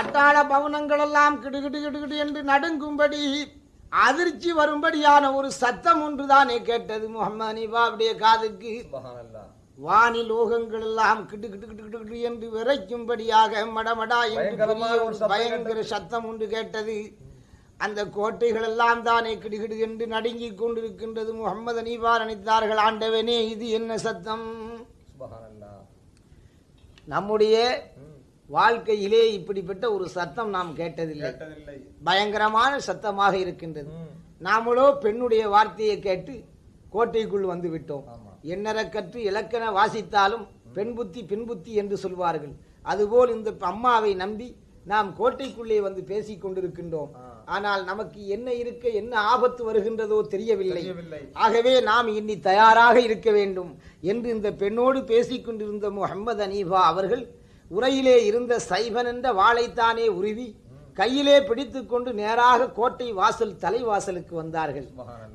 அட்டாள பவனங்கள் எல்லாம் கிடுகிடு கிடுகிடு என்று நடுங்கும்படி அதிர்ச்சி வரும்படியான ஒரு சத்தம் ஒன்றுதானே கேட்டது முகமது நீபாவுடைய காதுக்கு. வானி லோகங்கள் எல்லாம் கிடு கிடு கிடு கிடு கிடு என்று விரைக்கும்படியாக மடமடா என்று பயங்கர சத்தம் ஒன்று கேட்டது. அந்த கோட்டைகள் எல்லாம் தானே கிடுகிடு என்று நடுங்கிக் கொண்டிருக்கின்றது முகமது நீவா நினைத்தார்கள் ஆண்டவனே இது என்ன சத்தம்? நம்முடைய. வாழ்க்கையிலே இப்படிப்பட்ட ஒரு சத்தம் நாம் கேட்டதில்லை. பயங்கரமான சத்தமாக இருக்கின்றது. நாமளோ பெண்ணுடைய வார்த்தையை கேட்டு கோட்டைக்குள் வந்து விட்டோம். கற்று இலக்கண வாசித்தாலும் பெண் புத்தி பெண் புத்தி என்று சொல்வார்கள். அதுபோல் இந்த அம்மாவை நம்பி நாம் கோட்டைக்குள்ளே வந்து பேசிக் கொண்டிருக்கின்றோம். ஆனால் நமக்கு என்ன இருக்க என்ன ஆபத்து வருகின்றதோ தெரியவில்லை. தெரியவில்லை. ஆகவே நாம் இன்னி தயாராக இருக்க வேண்டும் என்று இந்த பெண்ணோடு பேசிக் கொண்டிருந்த முகமது அனீஃபா அவர்கள் உரையிலே இருந்த சைபன் என்ற வாளைத்தானே உருவி கையிலே பிடித்துக்கொண்டு நேராக கோட்டை வாசல் தலைவாசலுக்கு வந்தார்கள்.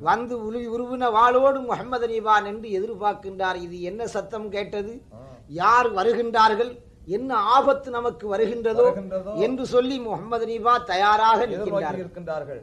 வந்து உருவி உருவின வாளோடு முகமது அனீஃபா என்று எதிர்பார்க்கின்றார் இது என்ன சத்தம் கேட்டது. யார் வருகின்றார்கள்? என்ன ஆபத்து நமக்கு வருகின்றதோ? என்று சொல்லி முகமது அனீஃபா தயாராக இருக்கின்றார்கள்.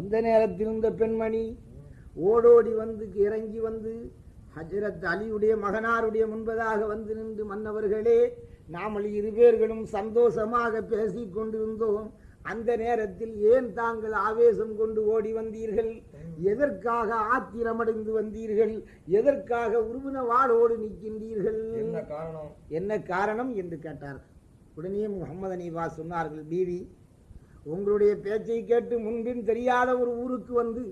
அந்த நேரத்தில் இந்த பெண்மணி ஓடோடி வந்து இறங்கி வந்து ஹஜரத் அலியுடைய மகனாருடைய முன்பதாக வந்து நின்று மன்னவர்களே நாமல் இரு பேர்களும் சந்தோஷமாக பேசிக் கொண்டிருந்தோம். அந்த நேரத்தில் ஏன் தாங்கள் ஆவேசம் கொண்டு ஓடி வந்தீர்கள்? எதற்காக ஆத்திரமடைந்து வந்தீர்கள்? எதற்காக உருவின வாளோடு நிற்கின்றீர்கள்? என்ன காரணம்? என்ன காரணம் என்று கேட்டார். உடனே முகமது அனீவா சொன்னார்கள் பீவி உங்களுடைய பேச்சை கேட்டு முன்பின் தெரியாத ஒரு ஊருக்கு வந்து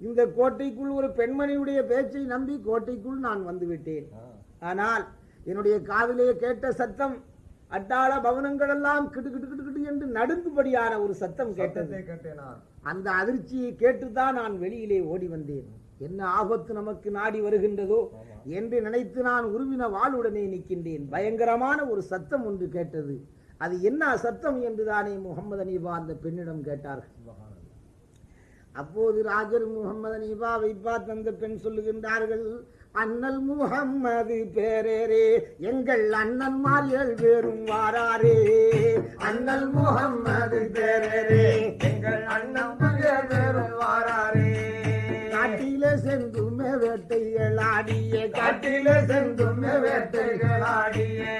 இந்த கோட்டைக்குள் ஒரு பெண்மணியுடைய பேச்சை நம்பி கோட்டைக்குள் நான் வந்து விட்டேன் ஆ. ஆனால் என்னுடைய காதிலே கேட்ட சத்தம் அட்டாள பவனங்கள் எல்லாம் கிடு கிடு கிடு கிடு என்று நடுங்கும்படியான ஒரு சத்தம் கேட்டது. சத்தத்தை கேட்டேனா? அந்த அதிர்ச்சியை கேட்டுதான் நான் வெளியிலே ஓடி வந்தேன். என்ன ஆபத்து நமக்கு நாடி வருகின்றதோ. என்று நினைத்து நான் உருவின வாளுடனே நிற்கின்றேன். பயங்கரமான ஒரு சத்தம் ஒன்று கேட்டது. அது என்ன சத்தம் என்றுதானே முகமது அனீபா அந்த பெண்ணிடம் கேட்டார்கள். அப்போது ராஜர் முகமது அனீபாவை பார்த்து அந்த பெண் சொல்லுகின்றார்கள் அண்ணல் முகம்மது பேரேரே எங்கள் அண்ணன் ஏழு வேறும் வாராரே. அண்ணல் முகம்மது பேரேரே எங்கள் அண்ணன் வேறும் வாராரே. காட்டில சென்றுமே வேட்டைகள் ஆடிய காட்டில சென்றுமே வேட்டைகள்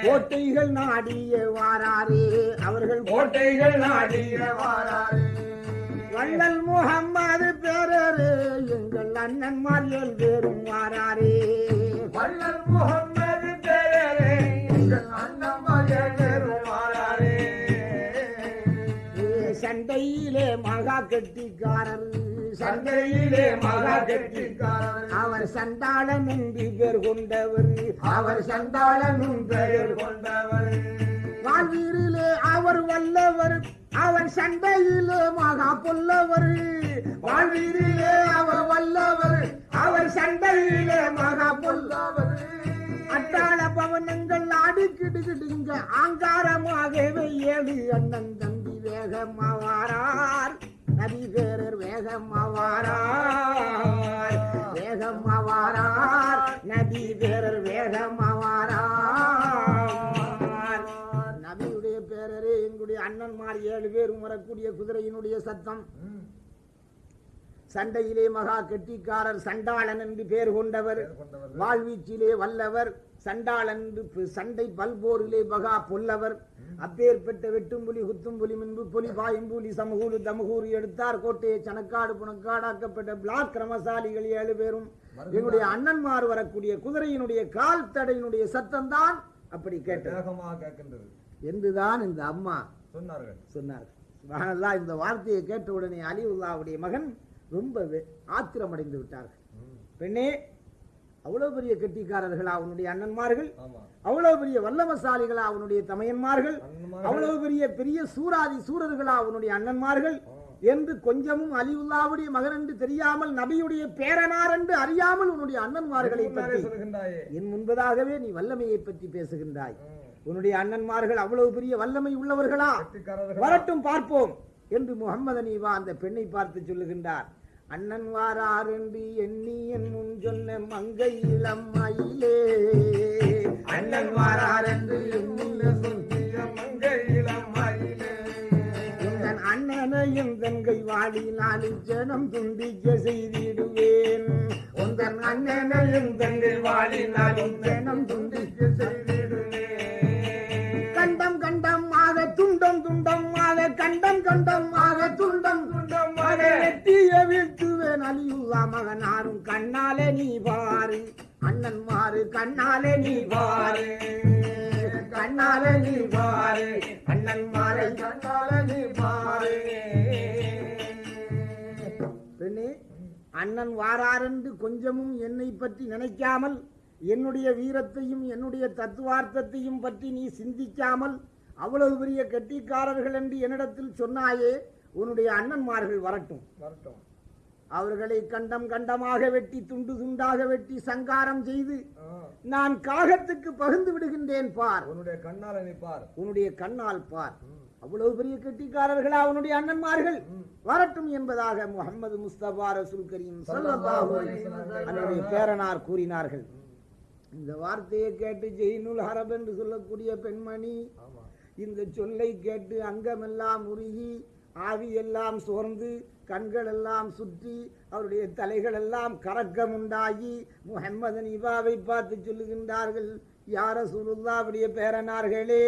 கோட்டைகள் நாடிய வாராரே அவர்கள் கோட்டைகள் நாடிய வாராரே வள்ளல் முகம்மது பேரரே எங்கள் அண்ணன்மார் ஏழு பேரும் வாராரே வள்ளல் முகம்மது பேரே எங்கள் அண்ணன் மகன் பேரும் வாராரே சண்டையிலே மகா கெட்டிக்காரர் கெட்டிக்காரர் அவர் சண்டாளன் என்று பேர் கொண்டவர். அவர் சண்டாளனும் பெயர் கொண்டவர். வாழ்வீரிலே அவர் வல்லவர். அவர் சண்டையிலே மகா பொல்லவர். வாழ்வீரிலே அவர் வல்லவர். அவர் சண்டையிலே மகா பொல்லவர். அட்டாள பவனங்கள் ஆடிக்கிடுகிடுங்க ஆங்காரமாகவே ஏழு அண்ணன் தம்பி வேகமாவாரார். நபி பேரர் வேகமாவாரார் வேகமாவாரார் நபி பேரர் வேகமாவாரார் நபியுடைய பேரரே எங்களுடைய அண்ணன்மார் ஏழு பேரும் வரக்கூடிய குதிரையினுடைய சத்தம். சண்டையிலே மகா கெட்டிக்காரர் சண்டாளன் என்று பேர் கொண்டவர். வாழ்வீச்சிலே வல்லவர் சண்டாளன் என்று சண்டை பல்போரிலே மகா பொல்லவர். அப்பேற்பட்ட வெட்டும்புலி குத்தும்புலி மின்பு புலி பாயும்புலி சமகூலு தமகூறு எடுத்தார். கோட்டையை சனக்காடு புனக்காடாக்கப்பட்ட பிளாக் கிரமசாலிகள் ஏழு பேரும். எங்களுடைய அண்ணன்மார் வரக்கூடிய குதிரையினுடைய கால் தடையினுடைய சத்தம் தான் அப்படி கேட்டது. என்றுதான் இந்த அம்மா சொன்னார்கள். சொன்னார் சுப்ஹானல்லாஹ் இந்த வார்த்தையை கேட்ட உடனே அலிவுல்லாவுடைய மகன் ரொம்ப ஆத்திரமடைந்து விட்டார்கள். பெண்ணே அவ்வளவு பெரிய கெட்டிக்காரர்களா அவனுடைய அண்ணன்மார்கள்? அவ்வளவு பெரிய வல்லமசாலிகளா அவனுடைய தமையன்மார்கள். அவ்வளவு பெரிய பெரிய சூராதி சூரர்களா அவனுடைய அண்ணன்மார்கள்? என்று கொஞ்சமும் அலிவுல்லாவுடைய மகன் என்று தெரியாமல் நபியுடைய பேரனார் என்று அறியாமல் உன்னுடைய அண்ணன்மார்களை பற்றி என் முன்பதாகவே நீ வல்லமையை பற்றி பேசுகின்றாய். உன்னுடைய அண்ணன்மார்கள் அவ்வளவு பெரிய வல்லமை உள்ளவர்களா? வரட்டும் பார்ப்போம். என்று முகம்மது அனீவா அந்த பெண்ணை பார்த்து சொல்லுகின்றார். அண்ணன் வாரார் என்று எண்ணி என் முன் சொன்ன மங்கை இளம் மயிலே அண்ணன் வாரார் என்று அண்ணனையும் தங்கை வாடி நாலு ஜனம் துண்டிக்க செய்திடுவேன். உந்தன் அண்ணனையும் தங்கை வாடி நாலு ஜனம் துண்டிக்க கண்டம் கண்டமாக துண்டம் துண்டமாக கண்டம் கண்டமாக துண்டம் துண்டமாக வெட்டிய வீழ்த்துவேன் அலியுல்லா மகனாரும் கண்ணாலே நீ பாரு அண்ணன் மாறு கண்ணாலே நீ பாரு கண்ணாலே நீ பாரு அண்ணன் மாறை கண்ணாலே நீ பாரு பெண்ணே அண்ணன் வாராரென்று கொஞ்சமும் என்னை பற்றி நினைக்காமல் என்னுடைய வீரத்தையும் என்னுடைய தத்துவார்த்தத்தையும் பற்றி நீ சிந்திக்காமல் அவ்வளவு பெரிய கெட்டிக்காரர்கள் என்று என்னிடத்தில் சொன்னாயே உன்னுடைய அண்ணன்மார்கள் வரட்டும். வரட்டும். அவர்களை கண்டம் கண்டமாக வெட்டி துண்டு துண்டாக வெட்டி சங்காரம் செய்து நான் காகத்துக்கு பகிர்ந்து விடுகின்றேன் பார். உன்னுடைய கண்ணால பார். உன்னுடைய கண்ணால் பார். அவ்வளவு பெரிய கெட்டிக்காரர்களா அவனுடைய அண்ணன்மார்கள்? வரட்டும் என்பதாக முகமது முஸ்தபா ரசூல் கரீம் அவருடைய பேரனார் கூறினார்கள். இந்த வார்த்தையை கேட்டு ஜெயினுல் ஹரப் என்று சொல்லக்கூடிய பெண்மணி இந்த சொல்லை கேட்டு அங்கமெல்லாம் உருகி ஆவியெல்லாம் சோர்ந்து கண்களெல்லாம் சுற்றி அவருடைய தலைகளெல்லாம் கறக்கம் உண்டாகி பார்த்து சொல்லுகின்றார்கள். யார சுருல்லாவுடைய பேரனார்களே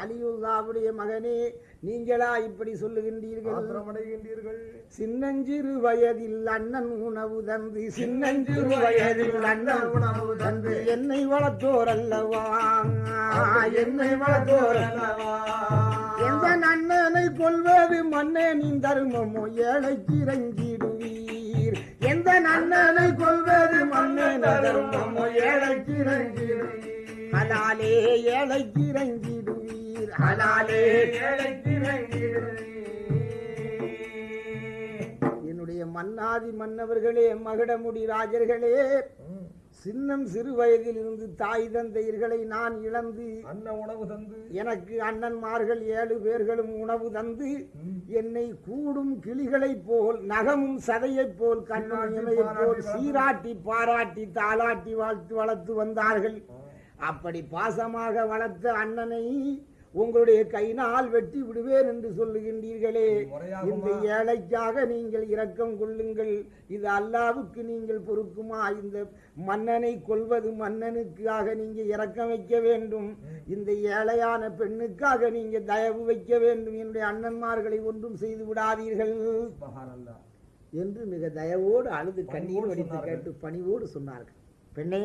அலியுல்லாவுடைய மகனே நீங்களா இப்படி சொல்லுகின்றீர்கள்? சின்னஞ்சிறு வயதில் அண்ணன் உணவு தந்து சின்னஞ்சிறு வயதில் அண்ணன் உணவு தந்து. என்னை வளர்த்தோர் அல்லவா? என்னை வளர்த்தோர் அல்லவா? எந்த அண்ணனை கொள்வது மன்னனின் தர்மமோ ஏழைக்கு இறங்கிடுவீர். எந்த அண்ணனை கொள்வது மன்னன் தர்மமோ ஏழைக்கு இறங்கிடுவீர். ஹலாலே ஏழைக்கு இறங்கிடுவீர். ஹலாலே என்னுடைய மன்னாதி மன்னவர்களே மகுடமுடி ராஜர்களே. சின்னம் சிறு வயதில் இருந்து தாய் தந்தையர்களை நான் இழந்து அன்ன உணவு தந்து எனக்கு அண்ணன்மார்கள் ஏழு பேர்களும் உணவு தந்து என்னை கூடும் கிளிகளைப் போல் நகமும் சதையைப் போல் கண்ணும் போல் சீராட்டி பாராட்டி தாளாட்டி வாழ்த்து வளர்த்து வந்தார்கள். அப்படி பாசமாக வளர்த்த அண்ணனை உங்களுடைய கையினால் வெட்டி விடுவேன் என்று சொல்லுகின்றீர்களே? இந்த ஏழைக்காக நீங்கள் இரக்கம் கொள்ளுங்கள். இது அல்லாவுக்கு நீங்கள் பொறுக்குமா? இந்த மன்னனை கொல்வது மன்னனுக்காக நீங்க இரக்கம் வைக்க வேண்டும். இந்த ஏழையான பெண்ணுக்காக நீங்க தயவு வைக்க வேண்டும். என்னுடைய அண்ணன்மார்களை ஒன்றும் செய்து விடாதீர்கள். என்று மிக தயவோடு அழுது கண்ணீர் வடித்து. கேட்டு பணிவோடு சொன்னார்கள். பெண்ணே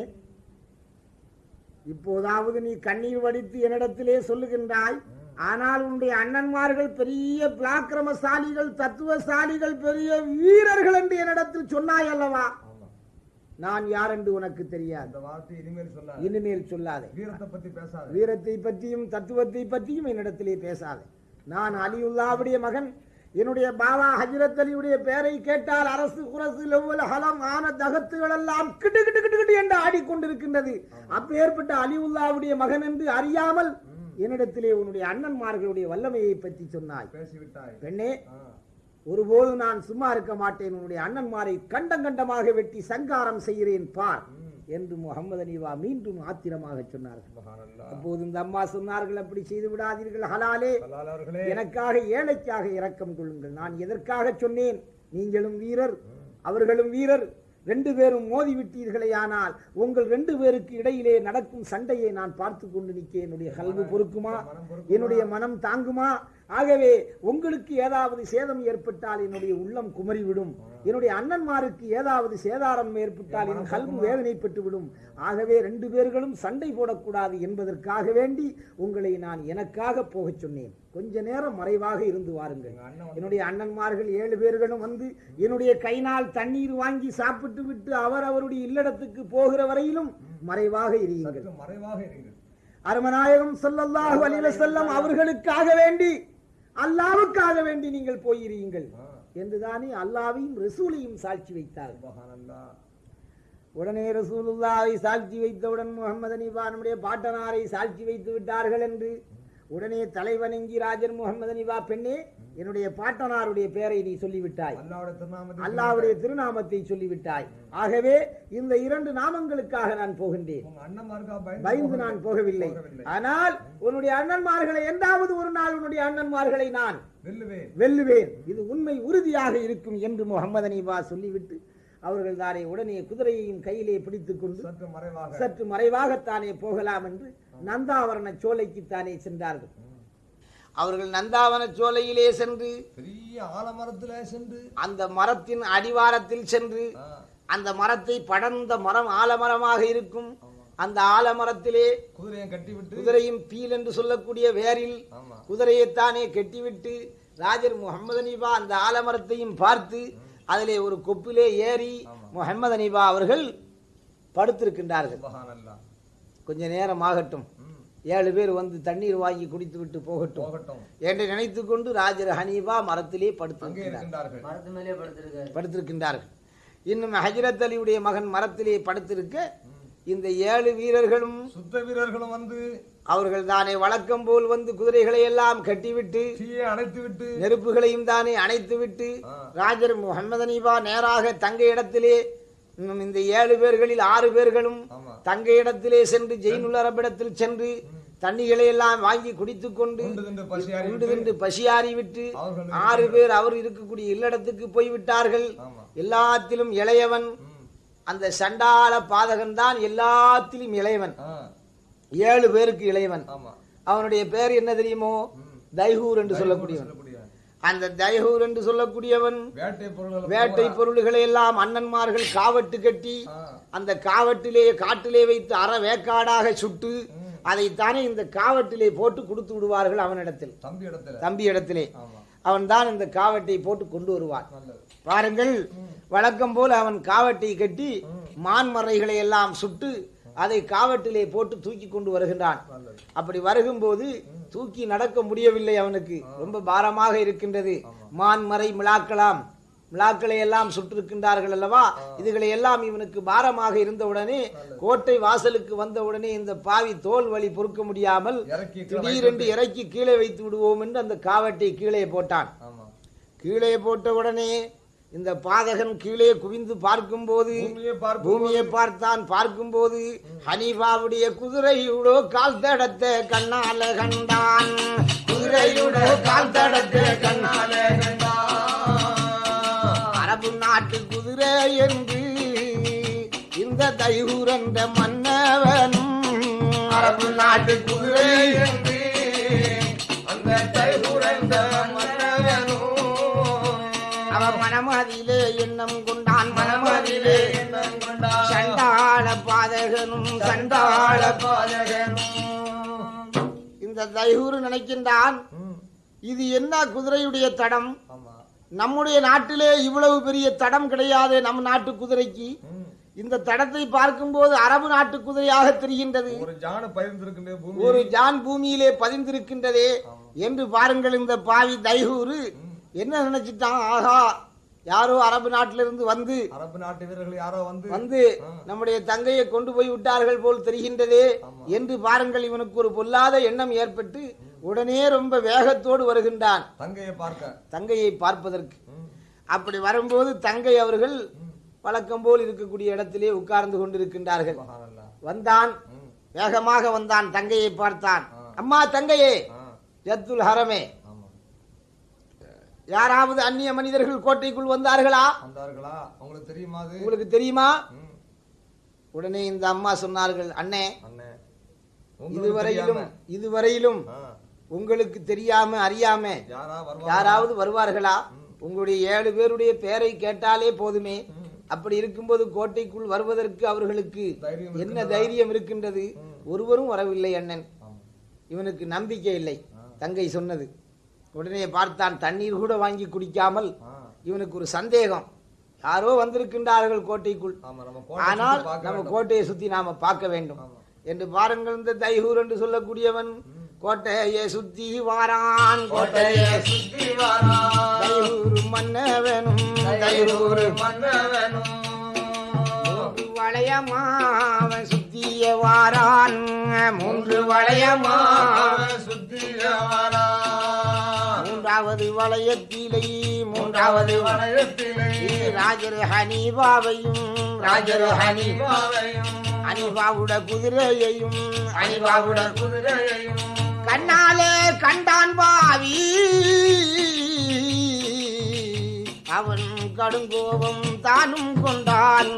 இப்போதாவது நீ கண்ணீர் வடித்து என்னிடத்திலே சொல்லுகின்றாய் ஆனால் உன்னுடைய அண்ணன்மார்கள் பெரிய பிளாக்கிரமசாலிகள் தத்துவசாலிகள் பெரிய வீரர்கள் என்று என்னிடத்தில் சொன்னாய் அல்லவா? நான் யார் என்று உனக்கு தெரியாது. அந்த வார்த்தை இனிமேல் சொல்லாத. இனிமேல் சொல்லாதே. வீரத்தை பத்தி பேசாத. வீரத்தை பற்றியும் தத்துவத்தை பற்றியும் என்னிடத்திலே பேசாதே. நான் அலியுல்லாவுடைய மகன் என்னுடைய பாபா ஹஜரத் அலியுடைய பெயரை கேட்டால் அரசு குரசு ஹலம் ஆன தகத்துகள் எல்லாம் கிட்டு கிட்டு கிட்டு கிட்டு என்று ஆடிக்கொண்டிருக்கின்றது. அப்பேற்பட்ட அலியுல்லாவுடைய மகன் என்று அறியாமல் என்னிடத்திலே உன்னுடைய அண்ணன்மார்களுடைய வல்லமையை பற்றி சொன்னாய். பெண்ணே ஆ, ஒருபோதும் நான் சும்மா இருக்க மாட்டேன். உன்னுடைய அண்ணன்மாரை கண்டம் கண்டமாக வெட்டி சங்காரம் செய்கிறேன். பார். என்று முகமது அனிவா மீண்டும் ஆத்திரமாக சொன்னார்கள். அப்போது இந்த அம்மா சொன்னார்கள் அப்படி செய்து விடாதீர்கள் ஹலாலே. எனக்காக ஏழைக்காக இரக்கம் கொள்ளுங்கள். நான் எதற்காக சொன்னேன்? நீங்களும் வீரர் அவர்களும் வீரர். ரெண்டு பேரும் மோதி விட்டீர்களே ஆனால் உங்கள் ரெண்டு பேருக்கு இடையிலே நடக்கும் சண்டையை நான் பார்த்து கொண்டு நிற்க என்னுடைய கல்வி பொறுக்குமா? என்னுடைய மனம் தாங்குமா? ஆகவே உங்களுக்கு ஏதாவது சேதம் ஏற்பட்டால் என்னுடைய உள்ளம் குமரிவிடும். என்னுடைய அண்ணன்மாருக்கு ஏதாவது சேதாரம் ஏற்பட்டால் என் கல்வி வேதனைப்பட்டு விடும் ஆகவே ரெண்டு பேர்களும் சண்டை போடக்கூடாது என்பதற்காக வேண்டி உங்களை நான் எனக்காக போகச் சொன்னேன். கொஞ்ச நேரம் மறைவாக இருந்து வாருங்கள். என்னுடைய அண்ணன்மார்கள் ஏழு பேர்களும் வந்து என்னுடைய கைனால் தண்ணீர் வாங்கி சாப்பிட்டு விட்டு அவர் அவருடைய இல்லடத்துக்கு போகிற வரையிலும் மறைவாக இருங்கள் மறைவாக இருங்கள் அருமநாயகம் ஸல்லல்லாஹு அலைஹி வஸல்லம் அவர்களுக்காக வேண்டி அல்லாவுக்காக வேண்டி நீங்கள் போயிருங்கள். என்றுதானே அல்லாவையும் ரசூலையும் சாட்சி சுப்ஹானல்லாஹ். உடனே ரசூலுல்லாவை சாட்சி வைத்தவுடன் முகமது அனிபா நம்முடைய பாட்டனாரை சாட்சி வைத்து விட்டார்கள் என்று உடனே தலைவணங்கி ராஜர் முகமது அனிபா பெண்ணே என்னுடைய பாட்டனாருடைய பெயரை நீ சொல்லிவிட்டாய். அல்லாவுடைய திருநாமத்தை சொல்லிவிட்டாய். ஆகவே இந்த இரண்டு நாமங்களுக்காக நான் போகின்றேன். பயந்து நான் போகவில்லை. ஆனால் உன்னுடைய அண்ணன்மார்களை என்றாவது ஒரு நாள் உன்னுடைய அண்ணன்மார்களை நான் வெல்லுவேன். இது உண்மை உறுதியாக இருக்கும் என்று முகமது அனிபா சொல்லிவிட்டு அவர்கள் தானே உடனே குதிரையையும் கையிலே பிடித்துக் கொண்டு சற்று மறைவாக. சற்று மறைவாகத்தானே போகலாம் என்று நந்தாவரண சோலைக்குத்தானே சென்றார்கள். அவர்கள் நந்தாவன சோலையிலே சென்று பெரிய ஆலமரத்துல சென்று அந்த மரத்தின் அடிவாரத்தில் சென்று அந்த மரத்தை படர்ந்த மரம் ஆலமரமாக இருக்கும். அந்த ஆலமரத்திலே குதிரையை கட்டி விட்டு குதிரையின் பீல் என்று சொல்லக்கூடிய வேரில் ஆமா. குதிரையைத்தானே கட்டிவிட்டு ராஜர் முகமது அனீபா அந்த ஆலமரத்தையும் பார்த்து அதிலே ஒரு கொப்பிலே ஏறி முகமது அனீபா அவர்கள் படுத்திருக்கின்றார்கள். சுப்ஹானல்லாஹ். கொஞ்ச நேரம் ஆகட்டும் ஏழு பேர் வந்து தண்ணீர் வாங்கி குடித்து விட்டு போகட்டும். என்று நினைத்துக் கொண்டு ராஜர் ஹனீபா மரத்திலே அங்கே படுத்திருக்கிறார் இருக்கின்றார்கள். மரத்து மேலே படுத்திருக்காரு. படுத்திருக்கின்றார்கள். இன்னும் ஹஜரத் அலியுடைய மகன் மரத்திலே படுத்திருக்க இந்த ஏழு வீரர்களும் சுத்த வீரர்களும் வந்து அவர்கள் தானே வழக்கம் போல் வந்து குதிரைகளை எல்லாம் கட்டிவிட்டு தீயை அணைத்து விட்டு நெருப்புகளையும் தானே அணைத்து விட்டு. ராஜர் முகமது அனீபா நேராக தங்க இடத்திலே இந்த ஏழு பேர்களில் ஆறு பேர்களும் தங்க இடத்திலே சென்று ஜெயினுல் அரபிடத்தில் சென்று தண்ணிகளை எல்லாம் வாங்கி குடித்துக் கொண்டு உண்டு தின்று பசியாறி விட்டு ஆறு பேர் அவர் இருக்கக்கூடிய இல்லடத்துக்கு போய்விட்டார்கள். எல்லாத்திலும் இளையவன். அந்த சண்டாள பாதகன் தான் எல்லாத்திலும் இளையவன். ஏழு பேருக்கு இளையவன். அவனுடைய பேர் என்ன தெரியுமோ? தைஹூர் என்று சொல்லக்கூடியவன். சொல்லக்கூடிய அந்த தைஹூர் என்று சொல்லக்கூடியவன் வேட்டை பொருள்கள் எல்லாம் அண்ணன்மார்கள் காவட்டு கட்டி அந்த காவட்டிலே காட்டிலே வைத்து அற வேக்காடாக சுட்டு அதைத்தானே இந்த காவட்டிலே போட்டு கொடுத்து விடுவார்கள் அவனிடத்தில். தம்பி இடத்துல. தம்பி இடத்திலே. ஆமா. அவன் தான் இந்த காவட்டை போட்டு கொண்டு வருவான். பாருங்கள் வழக்கம் போல அவன் காவட்டை கட்டி மான்மறைகளை எல்லாம் சுட்டு அதை காவட்டிலே போட்டு தூக்கி கொண்டு வருகின்றான். அப்படி வருகும்போது தூக்கி நடக்க முடியவில்லை அவனுக்கு. ரொம்ப பாரமாக இருக்கின்றது. மான்மறை மிளாக்கலாம். மிளாக்களை எல்லாம் சுட்டிருக்கின்றார்கள் அல்லவா? இதுகளை எல்லாம் இவனுக்கு பாரமாக இருந்தவுடனே கோட்டை வாசலுக்கு வந்தவுடனே இந்த பாவி தோல் வலி பொறுக்க முடியாமல் திடீரென்று இறக்கி கீழே வைத்து விடுவோம் என்று அந்த காவட்டை கீழே போட்டான். கீழே போட்ட உடனே இந்த பாதகன் கீழே குவிந்து பார்க்கும்போது பூமியை பார்த்தான் பார்க்கும்போது ஹனீஃபாவுடைய குதிரையுடோ கால் தடத்த கண்ணால கண்டான். குதிரையுடோ கால் தடத்த கண்ணால அரபு நாட்டு குதிரை என்று இந்த தைகூரந்த மன்னவனும் அரபு நாட்டு குதிரை என்று அந்த மன்னவனும் மனமதிலே எண்ணம் கொண்டான் மனமதிலே சண்டாள பாதகனும் சண்டாள பாதகனும். இந்த தைஹூர் நினைக்கின்றான். இது என்ன குதிரையுடைய தடம்? நம்முடைய நாட்டிலே இவ்வளவு பெரிய தடம் கிடையாது நம் நாட்டு குதிரைக்கு. இந்த தடத்தை பார்க்கும்போது அரபு நாட்டு குதிரையாக தெரிகின்றது. ஒரு ஜான பூமியிலே பதிந்திருக்கின்றதே என்று பாருங்கள் இந்த பாவி தைஹூரு என்ன நினைச்சிட்டான்? ஆகா யாரோ அரபு நாட்டிலிருந்து வந்து அரபு நாட்டு வீரர்கள் யாரோ வந்து வந்து நம்முடைய தங்கையை கொண்டு போய் விட்டார்கள் போல் தெரிகின்றதே என்று பாருங்கள் இவனுக்கு ஒரு பொல்லாத எண்ணம் ஏற்பட்டு உடனே ரொம்ப வேகத்தோடு வருகின்றான். தங்கையை பார்க்க. தங்கையை பார்ப்பதற்கு. அப்படி வரும்போது தங்கை அவர்கள் வழக்கம் போல் இருக்கக்கூடிய இடத்திலே உட்கார்ந்து கொண்டிருக்கின்றார்கள். வந்தான். வேகமாக வந்தான். தங்கையை பார்த்தான். அம்மா தங்கையே. ஜத்துல் ஹரமே யாராவது அந்நிய மனிதர்கள் கோட்டைக்குள் வந்தார்களா? வந்தார்களா? உங்களுக்கு தெரியுமா உங்களுக்கு தெரியுமா. உடனே இந்த அம்மா சொன்னார்கள் அண்ணே இதுவரையிலும். இதுவரையிலும். உங்களுக்கு தெரியாம அறியாம யாராவது வருவார்களா? உங்களுடைய ஏழு பேருடைய பெயரை கேட்டாலே போதுமே. அப்படி இருக்கும்போது கோட்டைக்குள் வருவதற்கு அவர்களுக்கு என்ன தைரியம் இருக்கின்றது? ஒருவரும் வரவில்லை அண்ணன். இவனுக்கு நம்பிக்கை இல்லை தங்கை சொன்னது. உடனே பார்த்தான் தண்ணீர் கூட வாங்கி குடிக்காமல். இவனுக்கு ஒரு சந்தேகம் யாரோ வந்திருக்கின்றார்கள் கோட்டைக்குள் ஆனால் நம்ம. கோட்டையை சுத்தி நாம பார்க்க வேண்டும். என்று பாருங்கள் இந்த தைஹூர் என்று சொல்லக்கூடியவன் கோட்டையை சுத்தி வாரான் கோட்டையை சுத்தி வாரான். தைஹூர் மன்னவனும் தைஹூர் மன்னவனும். வளையமாவன் சுத்திய வாரான் மூன்று வளையமா அவன் சுத்திய வாரான். மூன்றாவது வளையத்திலே மூன்றாவது வளையத்திலே. ராஜர் ஹனீபாவையும் ராஜர் ஹனி பாவையும் அனிபாவுட குதிரையையும் அனிபாவுட குதிரையையும். கண்ணாலே கண்டான் பாவி. அவன் கடுங்கோபம் தானும் கொண்டான்.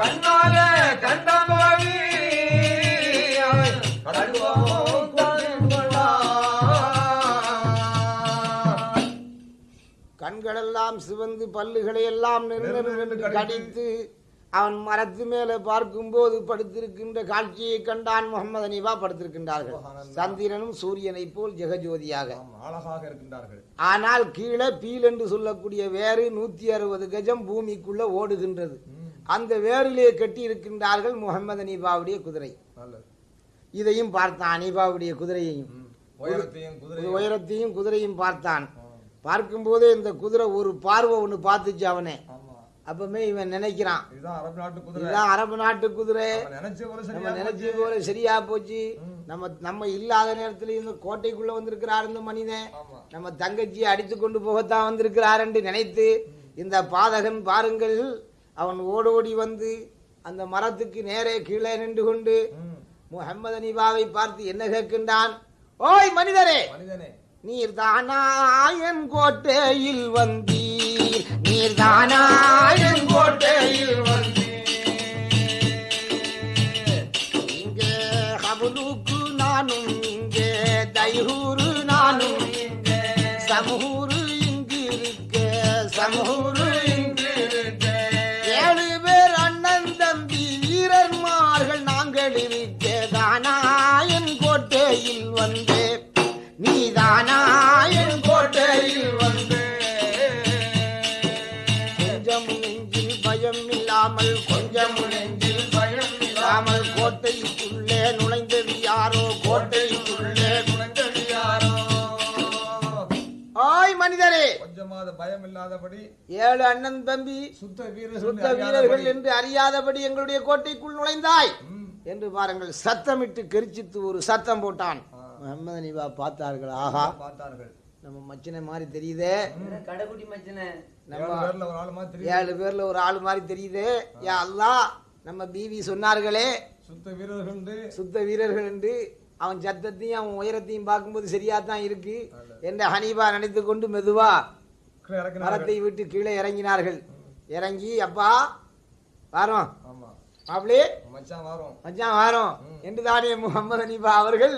கண்ணாலே கண்டபாவி அவன் கண்களெல்லாம் சிவந்து பல்லுகளை எல்லாம் கடித்து அவன் மரத்து மேலே பார்க்கும்போது படுத்திருக்கின்ற காட்சியை கண்டான் முகமது அனிபா படுத்திருக்கின்றார்கள். சந்திரனும் சூரியனைப் போல் ஜெகஜோதியாக. அழகாக இருக்கின்றார்கள். ஆனால் கீழே பீல் என்று சொல்லக்கூடிய வேறு நூத்தி அறுபது கஜம் பூமிக்குள்ள ஓடுகின்றது. அந்த வேரிலே கட்டி இருக்கின்றார்கள் முகமது அனீபாவுடைய குதிரை. இதையும் பார்த்தான் அனீபாவுடைய குதிரையையும். உயரத்தையும் குதிரையும் பார்த்தான். பார்க்கும்போதே இந்த குதிரை ஒரு பார்வை ஒன்று பார்த்துச்சு அவனே. ஆமா. அப்பமே இவன் நினைக்கிறான் இதுதான் அரபு நாட்டு குதிரை. அவன் நினைச்ச போல நம்ம சரியா போச்சு. நம்ம நம்ம இல்லாத நேரத்துல இந்த கோட்டைக்குள்ள வந்திருக்கிறார் இந்த மனிதன். நம்ம தங்கச்சியை அடித்து கொண்டு போகத்தான் வந்திருக்கிறார் என்று நினைத்து இந்த பாதகன் பாருங்கள் அவன் ஓடோடி வந்து அந்த மரத்துக்கு நேரே கீழே நின்று கொண்டு. முகமது அனிபாவை பார்த்து என்ன கேட்கின்றான்? ஓய் மனிதரே! மனிதனே. நீர் தானாயன் கோட்டையில் வந்தீர். நீர்தானா மனிதரே கொஞ்சமாத பயம் இல்லாதபடி ஏழு அண்ணன் தம்பி சுத்த வீரர்கள் சுத்த வீரர்கள் என்று அறியாதபடி எங்களுடைய கோட்டைக்குள் நுழைந்தாய். என்று பாருங்கள் சத்தமிட்டு கெரிச்சித்து ஒரு சத்தம் போட்டான். முகமது நிபா பார்த்தார்கள். ஆஹா. பார்த்தார்கள். நம்ம மச்சினை மாதிரி தெரியுதே. கடைக்குட்டி மச்சனே. ஏழு பேர்ல ஒரு ஆளு மாதிரி ஏழு பேர்ல ஒரு ஆள் மாதிரி தெரியுதே. யா அல்லாஹ் நம்ம பிவி சொன்னார்களே. சுத்த வீரர்கள் சுத்த வீரர்கள் என்று அவன் சத்தத்தையும் அவன் உயரத்தையும் பார்க்கும்போது சரியா தான் இருக்கு என்ற ஹனீபா நினைத்து கொண்டு மெதுவா மரத்தை விட்டு கீழே இறங்கினார்கள். இறங்கி அப்பா வாரோம் மாப்பிளே மச்சான் வரும் மச்சான் வாரோம் என்று தானே முகமது ஹனீபா அவர்கள்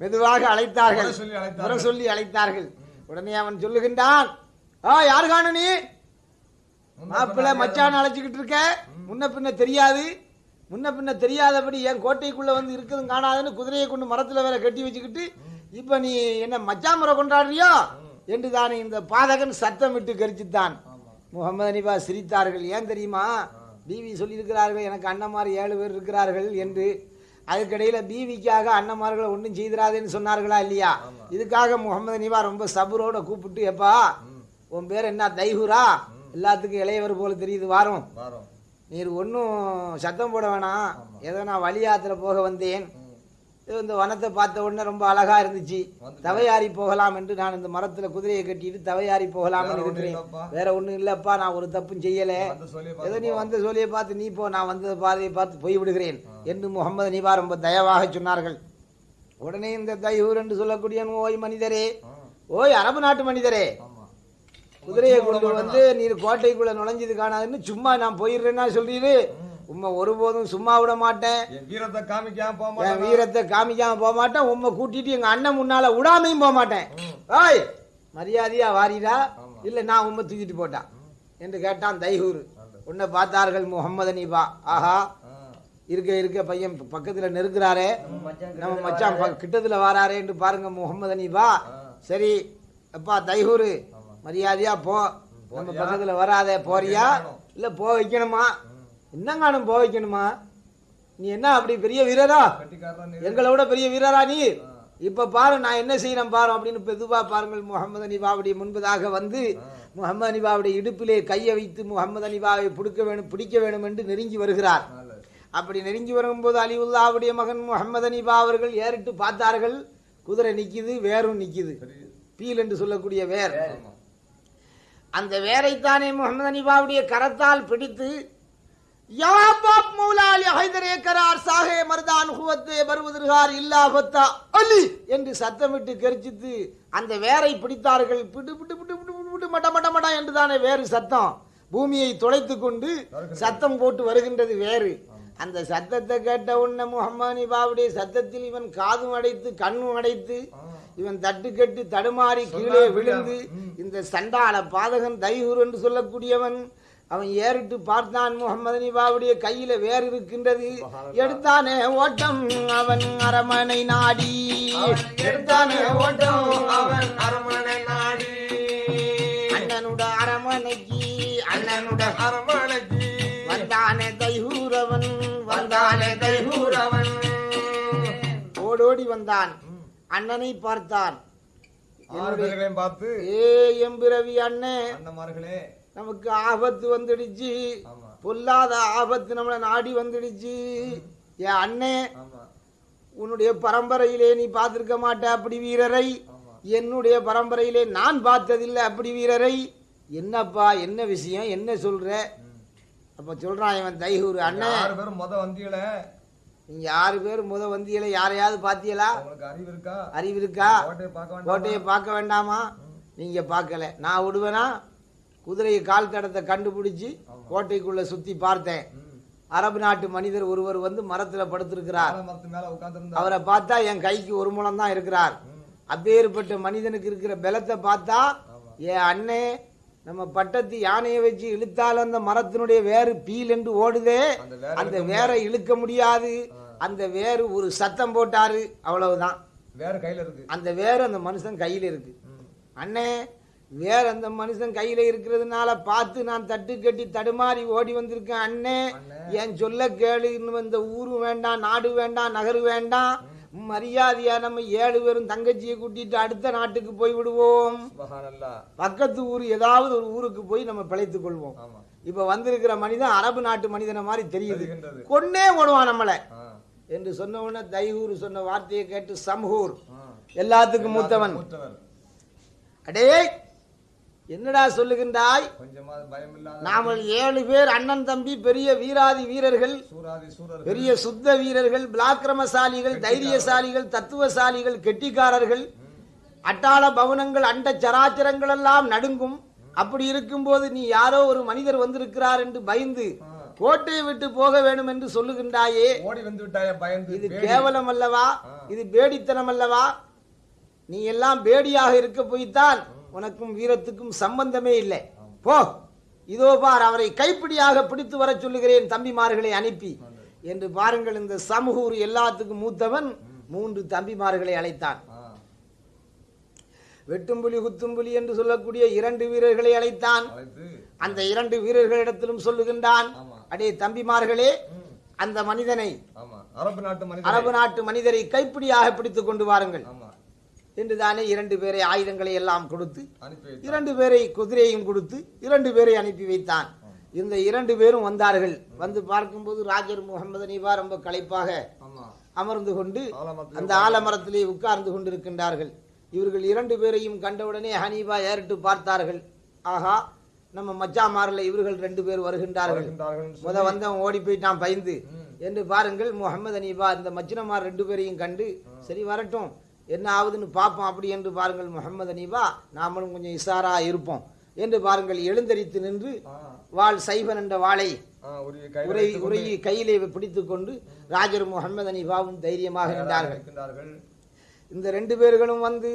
மெதுவாக அழைத்தார்கள். சொல்லி அழைத்தார்கள். உடனே அவன் சொல்லுகின்றான் ஆ யாரு காண நீ? மாப்பிள்ள மச்சான் அழைச்சிக்கிட்டு இருக்க. முன்ன பின்ன தெரியாது. முன்ன பின்ன தெரியாதபடி என் கோட்டைக்குள்ள வந்து இருக்கதும் காணாதுன்னு குதிரையை கொண்டு மரத்துல வேற கட்டி வச்சுக்கிட்டு இப்ப நீ என்ன மச்சான் முறை கொண்டாடுறியோ? என்று தானே இந்த பாதகன் சத்தமிட்டு கரிச்சித்தான். முகமது அனிபா சிரித்தார்கள். ஏன் தெரியுமா? பிவி சொல்லியிருக்கிறார்கள் எனக்கு அண்ணன்மார் ஏழு பேர் இருக்கிறார்கள் என்று. அதுக்கிடையில பிவிக்காக அண்ணன்மார்களை ஒன்றும் செய்திராதேன்னு சொன்னார்களா இல்லையா? இதுக்காக முகமது அனிபா ரொம்ப சபுரோட கூப்பிட்டு எப்பா உன் பேர் என்ன தைஹூரா? எல்லாத்துக்கும் இளையவர் போல தெரியுது வாரம். நீர் ஒன்றும் சத்தம் போட வேணாம். ஏதோ நான் வழியாத்துல போக வந்தேன். இந்த வனத்தை பார்த்த உடனே ரொம்ப அழகா இருந்துச்சு. தவையாரி போகலாம் என்று நான் இந்த மரத்துல குதிரையை கட்டிட்டு தவையாரி போகலாம் வேற ஒண்ணும் இருக்கிறேன். வேற ஒண்ணும் இல்லப்பா நான் ஒரு தப்பும் செய்யல. ஏதோ நீ வந்த சொல்லியை பார்த்து நீ போ நான் வந்த பாதையை பார்த்து போய் விடுகிறேன் என்று முகமது நிபா ரொம்ப தயவாக சொன்னார்கள். உடனே இந்த தையூர் என்று சொல்லக்கூடிய ஓய் மனிதரே ஓய் அரபு நாட்டு மனிதரே குதிரையை கொண்டு வந்து நீர் கோட்டைக்குள்ள நுழைஞ்சது காணாதுன்னு சும்மா நான் போயிடுறேன்னா சொல்றீரு. உம்மை ஒருபோதும் சும்மா விட மாட்டேன். என் வீரத்தை காமிக்காம போக மாட்டேன்? வீரத்தை காமிக்காம போக மாட்டேன். உம்மை கூட்டிட்டு எங்க அண்ணன் முன்னால விடாமையும் போக மாட்டேன். ஓய் மரியாதையா வாரிடா இல்ல நான் உம்மை தூக்கிட்டு போட்டான் என்று கேட்டான் தைஹூர் உன்னை பார்த்தார்கள் முகமது அனீபா ஆஹா. இருக்க இருக்க பையன் பக்கத்துல நெருக்கிறாரே நம்ம மச்சான் கிட்டத்துல வாராரே. என்று பாருங்க முகமது அனீபா சரி அப்பா தைஹூர் மரியாதையா போ. நம்ம பக்கத்துல வராத போறியா? இல்ல போ வைக்கணுமா? என்னங்கானும் போ வைக்கணுமா நீ என்ன அப்படி பெரிய வீரரா? எங்களை விட பெரிய வீரரா நீ? இப்ப பாரு நான் என்ன செய்யறேன் பாரு அப்படின்னு பெதுவா பாருங்கள் முகமது அனிபாவுடைய முன்பதாக வந்து முகமது அனிபாவுடைய இடுப்பிலே கையை வைத்து முகமது அனிபாவை பிடிக்க வேணும் பிடிக்க வேணும் என்று நெருங்கி வருகிறார். அப்படி நெருங்கி வரும்போது அலிவுல்லாவுடைய மகன் முகமது அனிபா அவர்கள் ஏறிட்டு பார்த்தார்கள் குதிரை நிற்கிது வேரும் நிற்கிது பீல் என்று சொல்லக்கூடிய வேர். அந்த வேரைத்தானே முகமது அனிபாவுடைய கரத்தால் பிடித்து யா பாப் மௌலாலி ஹைதரே கரார் சாஹே மர்தான் ஹுவத்தே வருவதற்கார் இல்லா பத்தா அலி என்று சத்தமிட்டு கரிச்சித்து அந்த வேரை பிடித்தார்கள். பிடு பிடு பிடு பிடு பிடு பிடு மட மட மட என்று தானே வேறு சத்தம். பூமியை துளைத்து கொண்டு சத்தம் போட்டு வருகின்றது வேறு. அந்த சத்தத்தை கேட்ட உடனே முகமது அனிபாவுடைய சத்தத்தில் இவன் காதும் அடைத்து கண்ணும் அடைத்து இவன் தட்டு கட்டு தடுமாறி கீழே விழுந்து இந்த சண்டாள பாதகன் தைஹூர் என்று சொல்லக்கூடியவன். அவன் ஏறிட்டு பார்த்தான் முகமது நிபாவுடைய கையில வேறு இருக்கின்றது. எடுத்தானே ஓட்டம் அவன் அரமனை நாடி. எடுத்தானே ஓட்டம் அவன் அரண்மனை நாடி. அண்ணனுட அரமனைக்கு அண்ணனுட அரண்மனைக்கு வந்தானே தைஹூர் அவன் வந்தானே தைகூர் அவன் ஓடோடி வந்தான். அண்ணனை பார்த்தான். பார்த்து ஏ எம்பிரவி அண்ணே. அண்ணமார்களே நமக்கு ஆபத்து வந்துடுச்சு. பொல்லாத ஆபத்து நம்மளை நாடி வந்துடுச்சு. என் அண்ணே உன்னுடைய பரம்பரையிலே நீ பார்த்திருக்க மாட்ட அப்படி வீரரை. என்னுடைய பரம்பரையிலே நான் பார்த்ததில்லை அப்படி வீரரை. என்னப்பா என்ன விஷயம் என்ன சொல்ற? அப்ப சொல்றான் இவன் தைஹூர் அண்ணன் ஆறு பேரும் முத வந்தியல. நீங்க ஆறு பேர் முத வந்தியல யாரையாவது பாத்தியலா? அறிவு இருக்கா? அறிவு இருக்கா? கோட்டையை பார்க்க வேண்டாம்? கோட்டையை பார்க்க வேண்டாமா? நீங்க பார்க்கல. நான் விடுவேனா குதிரையை கால் தடத்தை கண்டுபிடிச்சு கோட்டைக்குள்ள சுத்தி பார்த்தேன். அரபு நாட்டு மனிதர் ஒருவர் வந்து மரத்துல படுத்திருக்கிறார். அவரை பார்த்தா என் கைக்கு ஒரு முழம் தான் இருக்கிறார். அப்பேற்பட்ட மனிதனுக்கு இருக்கிற பலத்தை பார்த்தா என் அண்ணே நம்ம பட்டத்து யானையை வச்சு இழுத்தாலும் அந்த மரத்தினுடைய வேறு பீல் என்று ஓடுதே. அந்த வேரை இழுக்க முடியாது. அந்த வேறு ஒரு சத்தம் போட்டாரு. அவ்வளவுதான். வேற கையில இருக்கு. அந்த வேறு அந்த மனுஷன் கையில இருக்கு. அண்ணே வேற அந்த மனுஷன் கையில இருக்கிறதுனால பார்த்து நான் தட்டு கட்டி தடுமாறி ஓடி வந்திருக்கேன் அண்ணே. என் சொல்ல கேளு இன்னும் இந்த ஊரு வேண்டாம் நாடு வேண்டாம் நகரு வேண்டாம். மரியாதையா நம்ம ஏழு பேரும் தங்கச்சியை கூட்டிட்டு அடுத்த நாட்டுக்கு போய் விடுவோம். பக்கத்து ஊர் ஏதாவது ஒரு ஊருக்கு போய் நம்ம பிழைத்துக் கொள்வோம். இப்ப வந்திருக்கிற மனிதன் அரபு நாட்டு மனிதனை மாதிரி தெரியுது. கொன்னே ஓடுவான் நம்மளை. என்று சொன்ன உடனே தைஹூர் சொன்ன வார்த்தையை கேட்டு சம்ஹூர். எல்லாத்துக்கும் மூத்தவன். அடே என்னடா சொல்லுகின்றாய்? நாமல் ஏழு பேர் அண்ணன் தம்பி பெரிய வீராதி வீரர்கள் பெரிய சுத்த வீரர்கள் பிளாக்கிரமசாலிகள் தைரியசாலிகள் தத்துவசாலிகள் கெட்டிக்காரர்கள். அட்டாள பவனங்கள் அண்ட சராச்சரங்கள் எல்லாம் நடுங்கும். அப்படி இருக்கும்போது நீ யாரோ ஒரு மனிதர் வந்திருக்கிறார் என்று பயந்து கோட்டையை விட்டு போக வேண்டும் என்று சொல்லுகின்றாயே. ஓடி வந்து விட்டாய பயந்து? இது. கேவலம் அல்லவா? இது பேடித்தனம் அல்லவா? நீ எல்லாம் பேடியாக இருக்க போய்த்தான். உனக்கும் வீரத்துக்கும் சம்பந்தமே இல்லை. போ. இதோ பார் அவரை கைப்பிடியாக பிடித்து வரச் சொல்லுகிறேன் தம்பிமார்களை அனுப்பி. என்று பாருங்கள் இந்த சமூகூர் எல்லாத்துக்கும் மூத்தவன் மூன்று தம்பிமார்களை அழைத்தான். வெட்டும்புலி குத்தும்புலி என்று சொல்லக்கூடிய இரண்டு வீரர்களை அழைத்தான். அழைத்து. அந்த இரண்டு வீரர்களிடத்திலும் சொல்லுகின்றான் அடே தம்பிமார்களே அந்த மனிதனை அரபு நாட்டு மனிதரை கைப்பிடியாக பிடித்துக் கொண்டு வாருங்கள். என்று தானே இரண்டு பேரை ஆயுதங்களை எல்லாம் கொடுத்து. இரண்டு பேரை குதிரையும் கொடுத்து இரண்டு பேரை அனுப்பி வைத்தான். இந்த இரண்டு பேரும் வந்தார்கள். வந்து பார்க்கும்போது ராஜர் முகமது அனீபா ரொம்ப களைப்பாக அமர்ந்து கொண்டு அந்த ஆலமரத்திலே உட்கார்ந்து கொண்டிருக்கின்றார்கள். இவர்கள் இரண்டு பேரையும் கண்டவுடனே ஹனீபா ஏறிட்டு பார்த்தார்கள். ஆஹா நம்ம மச்சாமாரில் இவர்கள் ரெண்டு பேர் வருகின்றார்கள். முத வந்தவன் ஓடி போயிட்டான் பயந்து. என்று பாருங்கள் முகமது அனீபா இந்த மச்சினமார் ரெண்டு பேரையும் கண்டு சரி வரட்டும் என்ன ஆகுதுன்னு பார்ப்போம். அப்படி என்று பாருங்கள் முகமது அனீபா நாமளும் கொஞ்சம் இசாரா இருப்போம். என்று பாருங்கள் எழுந்தரித்து நின்று வாள் சைபன் என்ற வாளை உரை உரையை கையிலே பிடித்துக் கொண்டு ராஜர் முகமது அனீபாவும் தைரியமாக நின்றார்கள். இந்த ரெண்டு பேர்களும் வந்து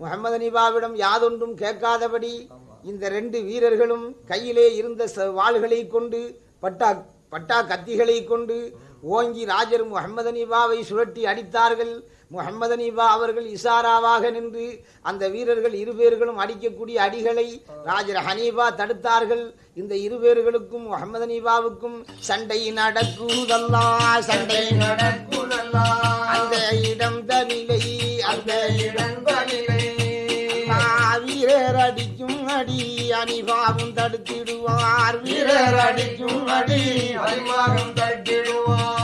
முகமது அனீபாவிடம் யாதொன்றும் கேட்காதபடி இந்த ரெண்டு வீரர்களும் கையிலே இருந்த வாள்களை கொண்டு பட்டா பட்டா கத்திகளை கொண்டு ஓங்கி ராஜர் முகமது அனீபாவை சுழட்டி அடித்தார்கள். முகமது அனீபா அவர்கள் இசாராவாக நின்று அந்த வீரர்கள் இருபேர்களும் அடிக்கக்கூடிய அடிகளை ராஜர் ஹனீபா தடுத்தார்கள். இந்த இருபேர்களுக்கும் முகமது அனீபாவுக்கும் சண்டை நடக்குதல்லா சண்டை நடக்குதல்லா, அந்த இடம் தனிலை அந்த இடம் அல்லாஹ் வீரர் அடிக்கும் அடி அனிபாவும் தடுத்திடுவார். வீரர் வீரர் அடிக்கும் அடி அனிபாவும் அறிமுகம் தட்டிடுவார்.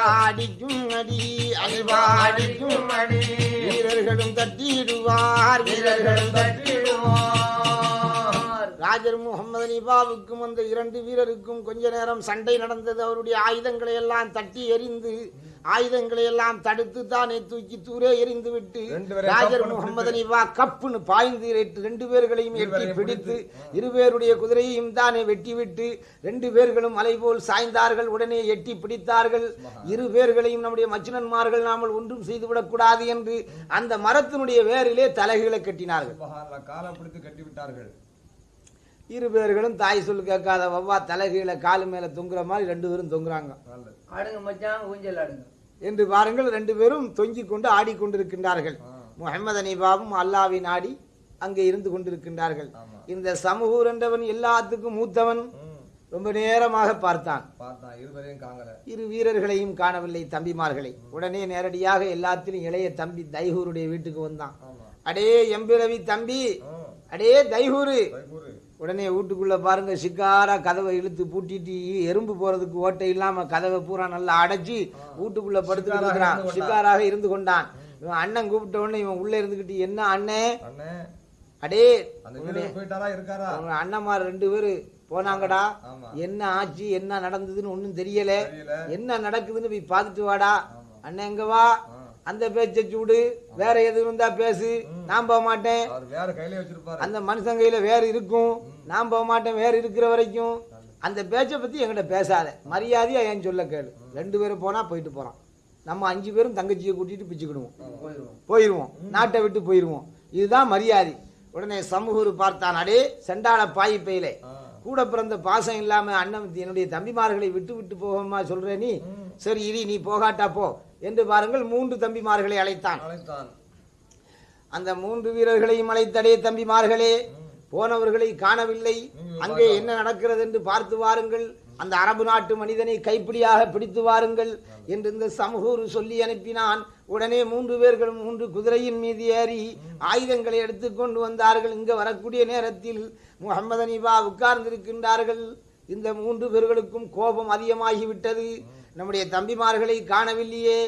அனிபா அடிக்கும் அடி அனிபா அடிக்கும் அடி வீரர்களும் தட்டிடுவார் வீரர்களும் தட்டிடுவார். ராஜர் முகமது நிபாவுக்கும் அந்த இரண்டு வீரருக்கும் கொஞ்ச நேரம் சண்டை நடந்தது அவருடைய ஆயுதங்களை எல்லாம் தட்டி எறிந்து ஆயுதங்களை எல்லாம் தடுத்து தானே தூக்கி தூரே எறிந்து விட்டு ராஜர் கப்புன்னு முகமது அனிபா கப்புன்னு பாய்ந்து ரெண்டு பேர்களையும் எட்டி பிடித்து இருவேருடைய குதிரையையும் தானே வெட்டி விட்டு ரெண்டு பேர்களும் மலை போல் சாய்ந்தார்கள் உடனே எட்டி பிடித்தார்கள். இரு பேர்களையும் நம்முடைய மச்சினன்மார்கள் நாமல் ஒன்றும் செய்துவிடக் கூடாது என்று அந்த மரத்தினுடைய வேரிலே தலைகளை கட்டினார்கள். சுபஹானல்லாஹ், காலை பிடித்து கட்டி விட்டார்கள் இரு பேர்களும் தாய் சொல் கேட்காத வவ்வா தலைகீழ காலு மேல தொங்குற மாதிரி ரெண்டு பேரும் தொங்குறாங்க. ஆடுங்க மச்சான் ஊஞ்சல் ஆடுங்க. என்று பாருங்கள் ரெண்டு பேரும் தொங்கிக் கொண்டு ஆடிக்கொண்டிருக்கின்றார்கள். முகமது அனிபாவும் அல்லாவின் ஆடி அங்கே இருந்து கொண்டிருக்கின்றார்கள். இந்த சமூகூர் என்றவன் எல்லாத்துக்கும் மூத்தவன். ரொம்ப நேரமாக பார்த்தான். பார்த்தான். இருவரையும் காங்கல இரு வீரர்களையும் காணவில்லை தம்பிமார்களை. உடனே நேரடியாக எல்லாத்திலும் இளைய தம்பி தைகூருடைய வீட்டுக்கு வந்தான். அடே எம்பிரவி தம்பி. அடே தைகூரு. உடனே வீட்டுக்குள்ள பாருங்க சிக்காரா கதவை இழுத்து பூட்டிட்டு எறும்பு போறதுக்கு ஓட்டை இல்லாம கதவை பூரா நல்லா அடைச்சு வீட்டுக்குள்ள படுத்துக்கிட்டு சிக்காராக இருந்து கொண்டான். சிக்காராக இருந்து கொண்டான். இவன் அண்ணன் கூப்பிட்ட உடனே இவன் உள்ள இருந்துகிட்டு என்ன அண்ணே? அண்ணே. அடே அண்ணன்மார் ரெண்டு பேரு போனாங்கடா. என்ன ஆச்சு என்ன நடந்ததுன்னு ஒண்ணும் தெரியல. என்ன நடக்குதுன்னு போய் பார்த்துட்டு வாடா. அண்ணன் எங்க வா. அந்த பேச்சை சூடு. வேற எதுவும் இருந்தா பேசு. நான் போக மாட்டேன். அந்த மனுஷன் கையில வேற இருக்கும். நான் போக மாட்டேன் வேற இருக்கிற வரைக்கும். அந்த பேச்சை பத்தி என்கிட்ட பேசாத. மரியாதையா ஏன் சொல்ல கேளு. ரெண்டு பேரும் போனா போயிட்டு போறான். நம்ம அஞ்சு பேரும் தங்கச்சியை கூட்டிட்டு பிச்சுக்கிடுவோம். போயிடுவோம் நாட்டை விட்டு போயிடுவோம் இதுதான் மரியாதை. உடனே சமூகர் பார்த்தான் அடே செண்டாள பாய் பையிலே. கூட பிறந்த பாசம் இல்லாம அண்ணன் என்னுடைய தம்பிமார்களை விட்டு விட்டு போகமா சொல்ற நீ? சரி இரி நீ போகாட்டா போ. என்று பாருங்கள் மூன்று தம்பிமார்களை அழைத்தான். அழைத்தான். அந்த மூன்று வீரர்களையும் அழைத்தடே தம்பிமார்களே. போனவர்களை காணவில்லை. அங்கே என்ன நடக்கிறது என்று பார்த்து வாருங்கள். அந்த அரபு நாட்டு மனிதனை கைப்பிடியாக பிடித்து வாருங்கள் என்று இந்த சமூகூர் சொல்லி அனுப்பினான். உடனே மூன்று பேர்களும் மூன்று குதிரையின் மீது ஏறி ஆயுதங்களை எடுத்துக்கொண்டு வந்தார்கள். இங்க வரக்கூடிய நேரத்தில் முகமது அனிபா உட்கார்ந்திருக்கின்றார்கள். இந்த மூன்று பேர்களுக்கும் கோபம் அதிகமாகிவிட்டது. நம்முடைய தம்பிமார்களை காணவில்லையே.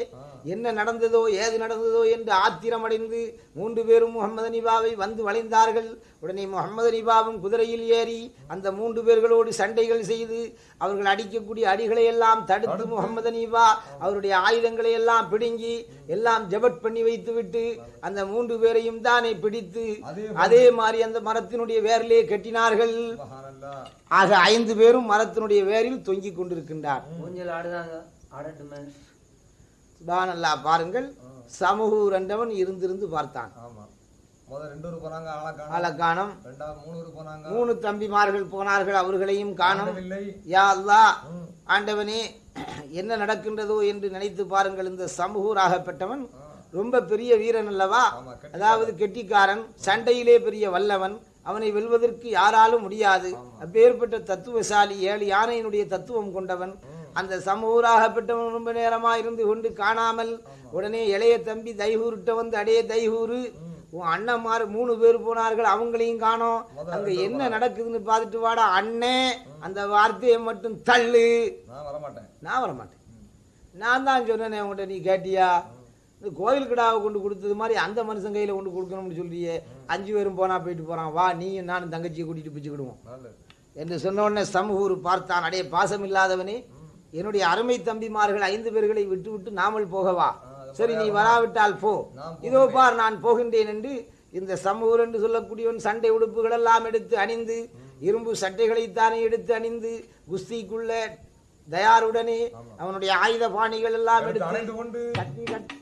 என்ன நடந்ததோ ஏது நடந்ததோ என்று ஆத்திரமடைந்து மூன்று பேரும் முகமது அனிபாவை வந்து வளைந்தார்கள். உடனே முகமது அனிபாவும் குதிரையில் ஏறி அந்த மூன்று பேர்களோடு சண்டைகள் செய்து அவர்கள் அடிக்கக்கூடிய அடிகளை எல்லாம் தடுத்து முகமது அனிபா அவருடைய ஆயுதங்களை எல்லாம் பிடுங்கி எல்லாம் ஜபட் பண்ணி வைத்துவிட்டு அந்த மூன்று பேரையும் தானே பிடித்து அதே மாதிரி. அந்த மரத்தினுடைய வேரிலே கட்டினார்கள். ஆக ஐந்து பேரும் மரத்தினுடைய வேரில் தொங்கிக் கொண்டிருக்கின்றார். ஊஞ்சல் ஆடுதாங்க? ஆடட்டுமே. சுபானல்லா பாருங்கள். சமூகூர் என்றவன் இருந்திருந்து பார்த்தான். ரெண்டாவது மூணு தம்பிமார்கள் போனார்கள் அவர்களையும் காணும். யா அல்லாஹ் ம். ஆண்டவனே என்ன நடக்கின்றதோ என்று நினைத்து பாருங்கள். இந்த சமூகூராகப்பட்டவன் ரொம்ப பெரிய வீரன் அல்லவா. அதாவது கெட்டிக்காரன் சண்டையிலே பெரிய வல்லவன். அவனை வெல்வதற்கு யாராலும் முடியாது. அப்பேற்பட்ட தத்துவசாலி ஏழு யானையினுடைய தத்துவம் கொண்டவன். அந்த சமூராகப்பட்டவன் ரொம்ப நேரமா இருந்து கொண்டு காணாமல் உடனே இளைய தம்பி தைகூர்கிட்ட வந்து அடே தைகூரு உன் அண்ணன்மார் மூணு பேர் போனார்கள் அவங்களையும் காணோம். அங்க என்ன நடக்குதுன்னு பார்த்துட்டு வாடா அண்ணே அந்த வார்த்தையை மட்டும் தள்ளு. நான் வரமாட்டேன். நான் வரமாட்டேன். நான் தான் சொன்னேனே உங்கள்கிட்ட நீ கேட்டியா? இந்த கோயில் கிடாவை கொண்டு கொடுத்தது மாதிரி அந்த மனுஷன் கையில் கொண்டு கொடுக்கணும்னு சொல்றியே. அஞ்சு பேரும் போனா போயிட்டு போறான். வா நீயும் நானும் தங்கச்சியை கூட்டிட்டு பிச்சுக்கிடுவோம். என்று சொன்ன உடனே சமூகூர் பார்த்தான். அடைய பாசம் இல்லாதவனே என்னுடைய அருமை தம்பிமார்கள் ஐந்து பேர்களை விட்டு விட்டு நாமல் போகவா? சரி நீ வராவிட்டால் போ. இதோ பார் நான் போகின்றேன் என்று இந்த சமூகர் என்று சொல்லக்கூடியவன் சண்டை உடுப்புகள் எல்லாம் எடுத்து அணிந்து இரும்பு சட்டைகளைத்தானே எடுத்து அணிந்து குஸ்திக்குள்ள தயாருடனே அவனுடைய ஆயுத பாணிகள் எல்லாம் எடுத்து கட்டி கட்டி.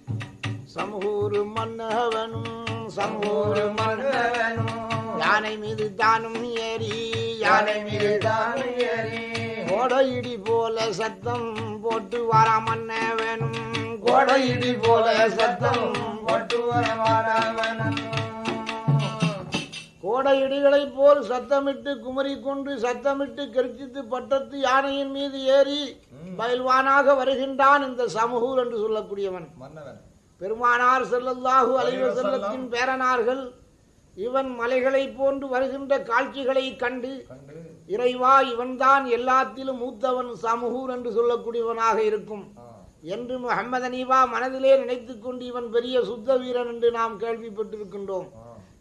சமூர் மன்னவனும் சமூர் மன்னவனும் யானை மீது தானும் ஏறி யானை மீது தானும் ஏறி. கோடையிடி போல சத்தம் போட்டு வாரா மன்ன வேணும். கோடையிடி போல சத்தம் போட்டு வரமாறாமனும் கோடையிடிகளைப் போல் சத்தமிட்டு குமரி கொண்டு சத்தமிட்டு கெர்ச்சித்து பட்டத்து யானையின் மீது ஏறி பயில்வானாக வருகின்றான் இந்த சமூகூர் என்று சொல்லக்கூடியவன். பெருமானார் செல்லல்லாஹு அலைவ செல்லத்தின் பேரனார்கள் இவன் மலைகளைப் போன்று வருகின்ற காட்சிகளை கண்டு இறைவா இவன்தான் எல்லாத்திலும் மூத்தவன் சமூகூர் என்று சொல்லக்கூடியவனாக இருக்கும். என்று முகமது அனீபா மனதிலே நினைத்துக் கொண்டு இவன் பெரிய சுத்த வீரன் என்று நாம் கேள்விப்பட்டிருக்கின்றோம்.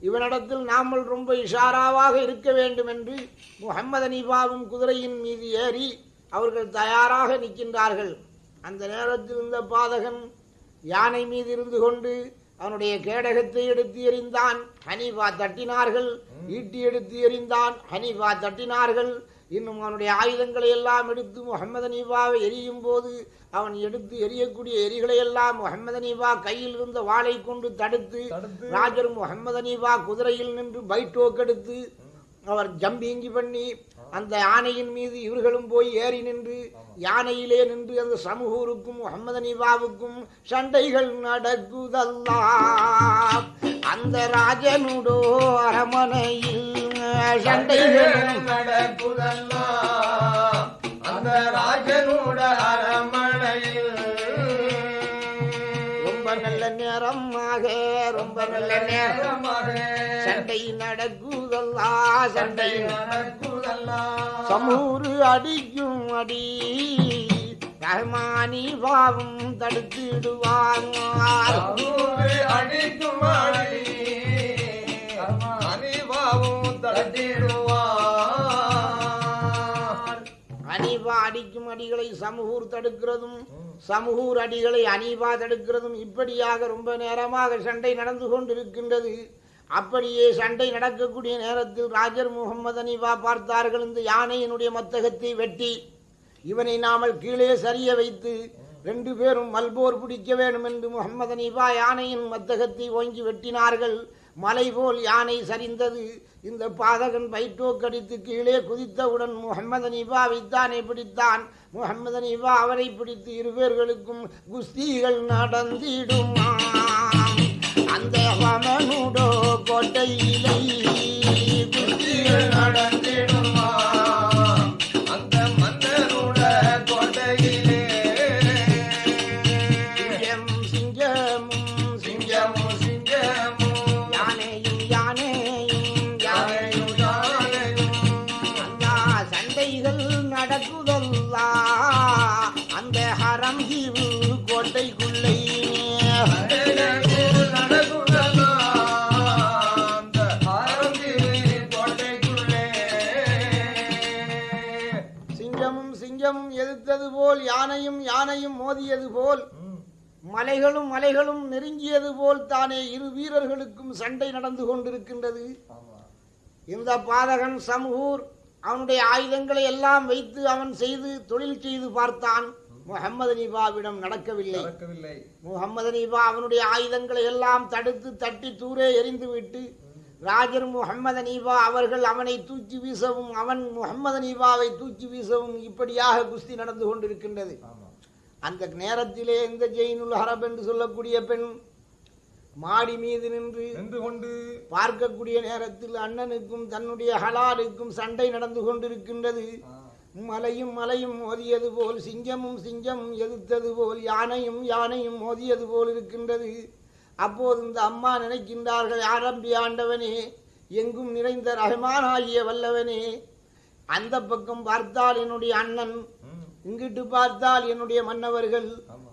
இவனிடத்தில் நாமல் ரொம்ப இஷாராவாக இருக்க வேண்டும் என்று முகமது அனீபாவும் குதிரையின் மீது ஏறி அவர்கள் தயாராக நிற்கின்றார்கள். அந்த நேரத்தில் இந்த பாதகன் யானை மீது இருந்து கொண்டு அவனுடைய கேடகத்தை எடுத்து எறிந்தான். ஹனீஃபா தட்டினார்கள். ஈட்டி எடுத்து எறிந்தான். ஹனீஃபா தட்டினார்கள். இன்னும் அவனுடைய ஆயுதங்களை எல்லாம் எடுத்து முகமது அனீபாவை எரியும் போது அவன் எடுத்து எரியக்கூடிய எரிகளை எல்லாம் முகமது அனீபா கையில் இருந்த வாளை கொண்டு தடுத்து ராஜர் முகமது அனீபா குதிரையில் நின்று பைட்டோக் எடுத்து அவர் ஜம்பிங்கி பண்ணி அந்த யானையின் மீது இவர்களும் போய் ஏறி நின்று யானையிலே நின்று அந்த சமூகூருக்கும் முகமது அனீபாவுக்கும் சண்டைகள் நடக்குதல்லாம் அந்த ராஜனுடோ அரமனையில் சண்டைகள் நடக்குதல்லா. அந்த ராஜனுட அரம ரொம்ப நல்ல நேரமாக ரொம்ப நல்ல நேரம் சண்டை நடக்குதல்லா சண்டை. நடக்குதல்லா. சமூறு அடிக்கும் அடி ரஹ்மானி பாவம் தடுத்திடுவாங்க அடிக்கும் அடி தட்டிடுவார் அனீபா அடிக்கும் அடிகளை சமூகூர் தடுக்கிறதும் சமூகூர் அடிகளை அனீபா தடுக்கிறதும் இப்படியாக ரொம்ப நேரமாக சண்டை நடந்து கொண்டிருக்கின்றது. அப்படியே சண்டை நடக்கக்கூடிய நேரத்தில் ராஜர் முகமது அனீபா பார்த்தார்கள் இந்த யானையினுடைய மத்தகத்தை வெட்டி இவனை நாமல் கீழே சரிய வைத்து ரெண்டு பேரும் மல்போர் பிடிக்க வேண்டும் என்று முகமது அனீபா யானையின் மத்தகத்தை ஓங்கி வெட்டினார்கள். மலை போல் யானை சரிந்தது. இந்த பாதகன் பைட்டோக்கடித்து கீழே குதித்தவுடன் முகமது வித்தானை பிடித்தான். முகமது நிபா அவரை பிடித்து இருவேர்களுக்கும் குஸ்திகள் நடந்திடுமா? அந்த வமனுடோ கோட்டையிலை குஸ்திகள் நடந்து போல் யானையும் யானையும் மோதியது போல் மலைகளும் மலைகளும் நெருங்கியது போல் தானே இரு வீரர்களுக்கும் சண்டை நடந்து கொண்டிருக்கின்றது. இந்த பாதகன் சமூர் அவனுடைய ஆயுதங்களை எல்லாம் வைத்து அவன் செய்து தொழில் செய்து பார்த்தான். முகமது நிபாவிடம் நடக்கவில்லை. முகமது நிபா அவனுடைய ஆயுதங்களை எல்லாம் தடுத்து தட்டி தூரே எறிந்துவிட்டு ராஜர் முகமது நீபா அவர்கள் அவனை தூக்கி வீசவும் அவன் முகமது நீபாவை தூக்கி வீசவும் இப்படியாக குஸ்தி நடந்து கொண்டிருக்கின்றது. அந்த நேரத்திலே இந்த ஜெயினுல் ஹரப் என்று சொல்லக்கூடிய பெண் மாடி மீது நின்று நின்று கொண்டு பார்க்கக்கூடிய நேரத்தில் அண்ணனுக்கும் தன்னுடைய ஹலாலுக்கும் சண்டை நடந்து கொண்டிருக்கின்றது. மலையும் மலையும் மோதியது போல் சிங்கமும் சிங்கமும் எதிர்த்தது போல் யானையும் யானையும் மோதியது போல் இருக்கின்றது. அப்போது இந்த அம்மா நினைக்கின்றார்கள் ஆரம்பி ஆண்டவனே எங்கும் நிறைந்த ரஹ்மானாகிய வல்லவனே அந்த பக்கம் பார்த்தால் என்னுடைய அண்ணன் இங்கிட்டு பார்த்தால் என்னுடைய மன்னவர்கள்.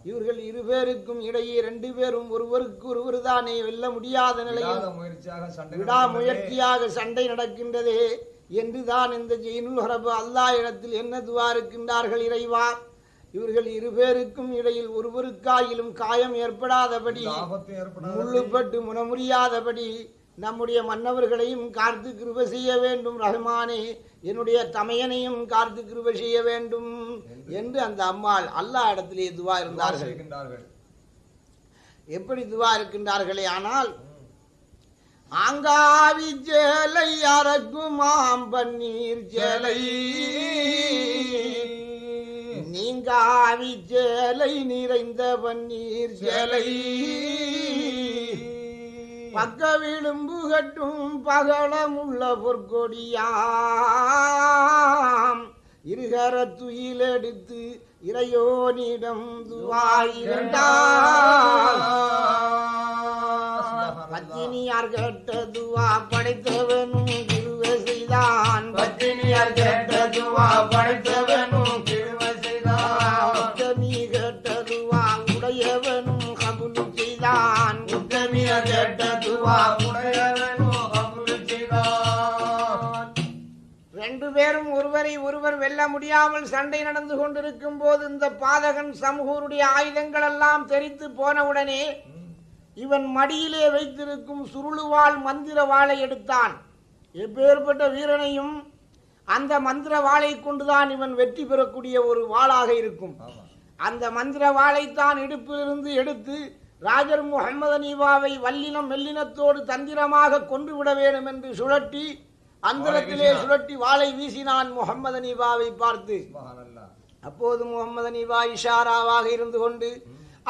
இவர்கள் இருபேருக்கும் இடையே ரெண்டு பேரும் ஒருவருக்கு ஒருவர் தானே வெல்ல முடியாத நிலையில் விடாத முயற்சியாக சண்டை விடாமுயற்சியாக சண்டை நடக்கின்றதே. என்றுதான் இந்த ஜெயினுல் ஹரபு அல்லாஹ் இடத்தில் என்ன துவா இருக்கின்றார்கள் இறைவா? இவர்கள் இருபேருக்கும் இடையில் ஒருவருக்காயிலும் காயம் ஏற்படாதபடி முள்ளுப்பட்டு முனமுறியாதபடி நம்முடைய மன்னவர்களையும் காத்து கிருப செய்ய வேண்டும். ரஹ்மானே என்னுடைய தமையனையும் காத்து கிருப செய்ய வேண்டும் என்று அந்த அம்மாள் அல்லாஹ் இடத்திலே துவா இருந்தார்கள். எப்படி துவா இருக்கின்றார்களே? ஆனால் ஆங்காவி சேலை அரக்குமாம் பன்னீர் சேலை நீங்காவி சேலை நிறைந்தவன் நீர் சேலை பக்க விளிம்பு கட்டும் பகலமுள்ள பொற்கொடியாம். இருகர துயிலெடுத்து இறையோனிடம் துவாயிருந்தார் பத்தினியார் கேட்ட துவா படைத்தவனும் வெல்ல முடியாமல் சண்டை நடந்து கொண்டிருக்கும் போது இந்த பாதகன் சமூகருடைய ஆயுதங்கள் எல்லாம் தெரித்து போனவுடனே இவன் மடியிலே வைத்திருக்கும் சுருளுவாள் மந்திர வாளை எடுத்தான். எப்பேற்பட்ட வீரனையும் அந்த மந்திர வாளை கொண்டுதான் இவன் வெற்றி பெறக்கூடிய ஒரு வாளாக இருக்கும். அந்த மந்திர வாளைத்தான் இடுப்பிலிருந்து எடுத்து ராஜர் முகமது நீவாவை வல்லினம் மெல்லினத்தோடு தந்திரமாக கொன்று விட வேண்டும் என்று சுழட்டி அந்தரத்திலே. சுழட்டி வாளை வீசினான் முகமது அனீபாவை பார்த்து. அப்போது முகமது அனீபா இஷாராவாக இருந்து கொண்டு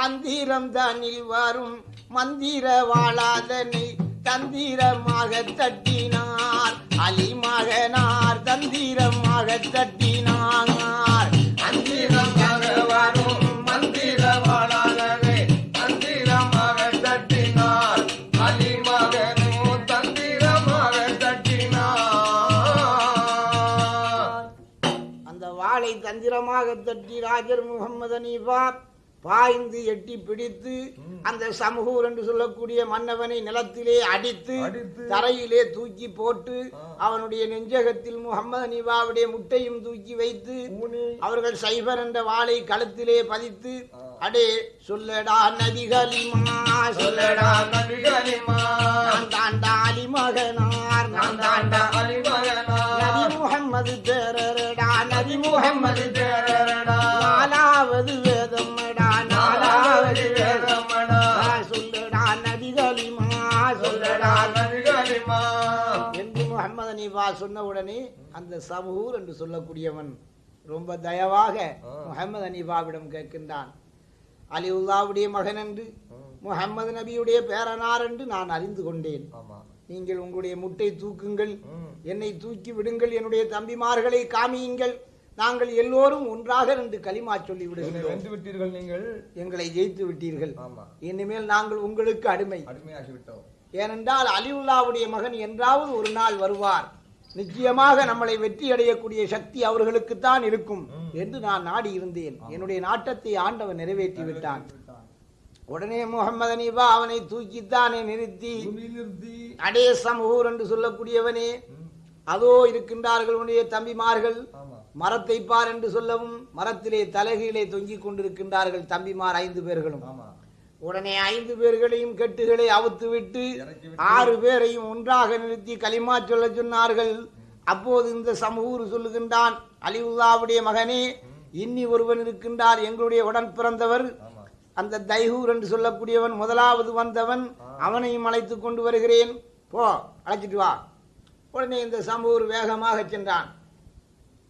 அந்தீரம் தானில் வரும் மந்திர வாழாதனை தந்திரமாக தட்டினார் அலி மகனார் தந்திரமாக தட்டினார் மந்திரமாக தந்திரமாக தட்டி ராஜர் முகமது அனீபா பாய்ந்து எட்டி பிடித்து அந்த சமூகூர் என்று சொல்லக்கூடிய மன்னவனை நிலத்திலே அடித்து தரையிலே தூக்கி போட்டு. அவனுடைய நெஞ்சகத்தில் முகமது அனீபாவுடைய முட்டையும் தூக்கி வைத்து அவர்கள் சைபர் என்ற வாளை கழுத்திலே பதித்து. அடே சொல்லடா நதிகளிமா சொல்லடா நபிகளிமா நான் தாண்டா அலிமகனார் நான் தாண்டா அலிமகனா நபி முகம்மது முகம்மது முகம்மது தேரடா நாலாவது வேதமடா நாலாவது வேதமடா. வேதம் சொல்லடா நதிகளிமா சொல்லடா. நபிகளிமா என்று முகமது அனீபா சொன்ன உடனே அந்த சமூர் என்று சொல்லக்கூடியவன் ரொம்ப தயவாக. முகமது அனீபாவிடம் கேட்கின்றான். அலிவுல்லாவுடைய மகன் என்று முகமது நபியுடைய பேரனார் என்று நான் அறிந்து கொண்டேன். நீங்கள் உங்களுடைய முட்டை தூக்குங்கள். என்னை தூக்கி விடுங்கள் என்னுடைய தம்பிமார்களை காமியுங்கள். நாங்கள் எல்லோரும் ஒன்றாக ரெண்டு களிமா சொல்லி வென்று விட்டீர்கள் நீங்கள்? எங்களை ஜெயித்து விட்டீர்கள் இனிமேல் நாங்கள் உங்களுக்கு அடிமை. அடிமையாகி விட்டோம் ஏனென்றால் அலிவுல்லாவுடைய மகன் என்றாவது ஒரு நாள் வருவார். நிச்சயமாக நம்மளை வெற்றி அடையக்கூடிய சக்தி அவர்களுக்குத்தான் இருக்கும் என்று நான் நாடி இருந்தேன். என்னுடைய நாட்டத்தை ஆண்டவன் நிறைவேற்றி விட்டான் உடனே முகமது அனீபா அவனை தூக்கித்தானே நிறுத்தி அடே சமூர் என்று சொல்லக்கூடியவனே. அதோ இருக்கின்றார்கள் உன்னுடைய தம்பிமார்கள். மரத்தை பார் என்று சொல்லவும் மரத்திலே தலைகீழே தொங்கிக் கொண்டிருக்கின்றார்கள் தம்பிமார் ஐந்து பேர்களும். ஆமா. உடனே ஐந்து பேர்களையும் கெட்டுகளை அவுத்து விட்டு. ஆறு பேரையும் ஒன்றாக நிறுத்தி களிமா சொல்ல சொன்னார்கள். அப்போது இந்த சமூர் சொல்லுகின்றான் அலிவுல்லாவுடைய மகனே இன்னி ஒருவன் இருக்கின்றார் எங்களுடைய உடன் பிறந்தவர். அந்த தைஹூர் என்று சொல்லக்கூடியவன் முதலாவது வந்தவன் அவனையும் அழைத்து கொண்டு வருகிறேன். போ அழைச்சிட்டு வா. உடனே இந்த சம்பூர் வேகமாக சென்றான்.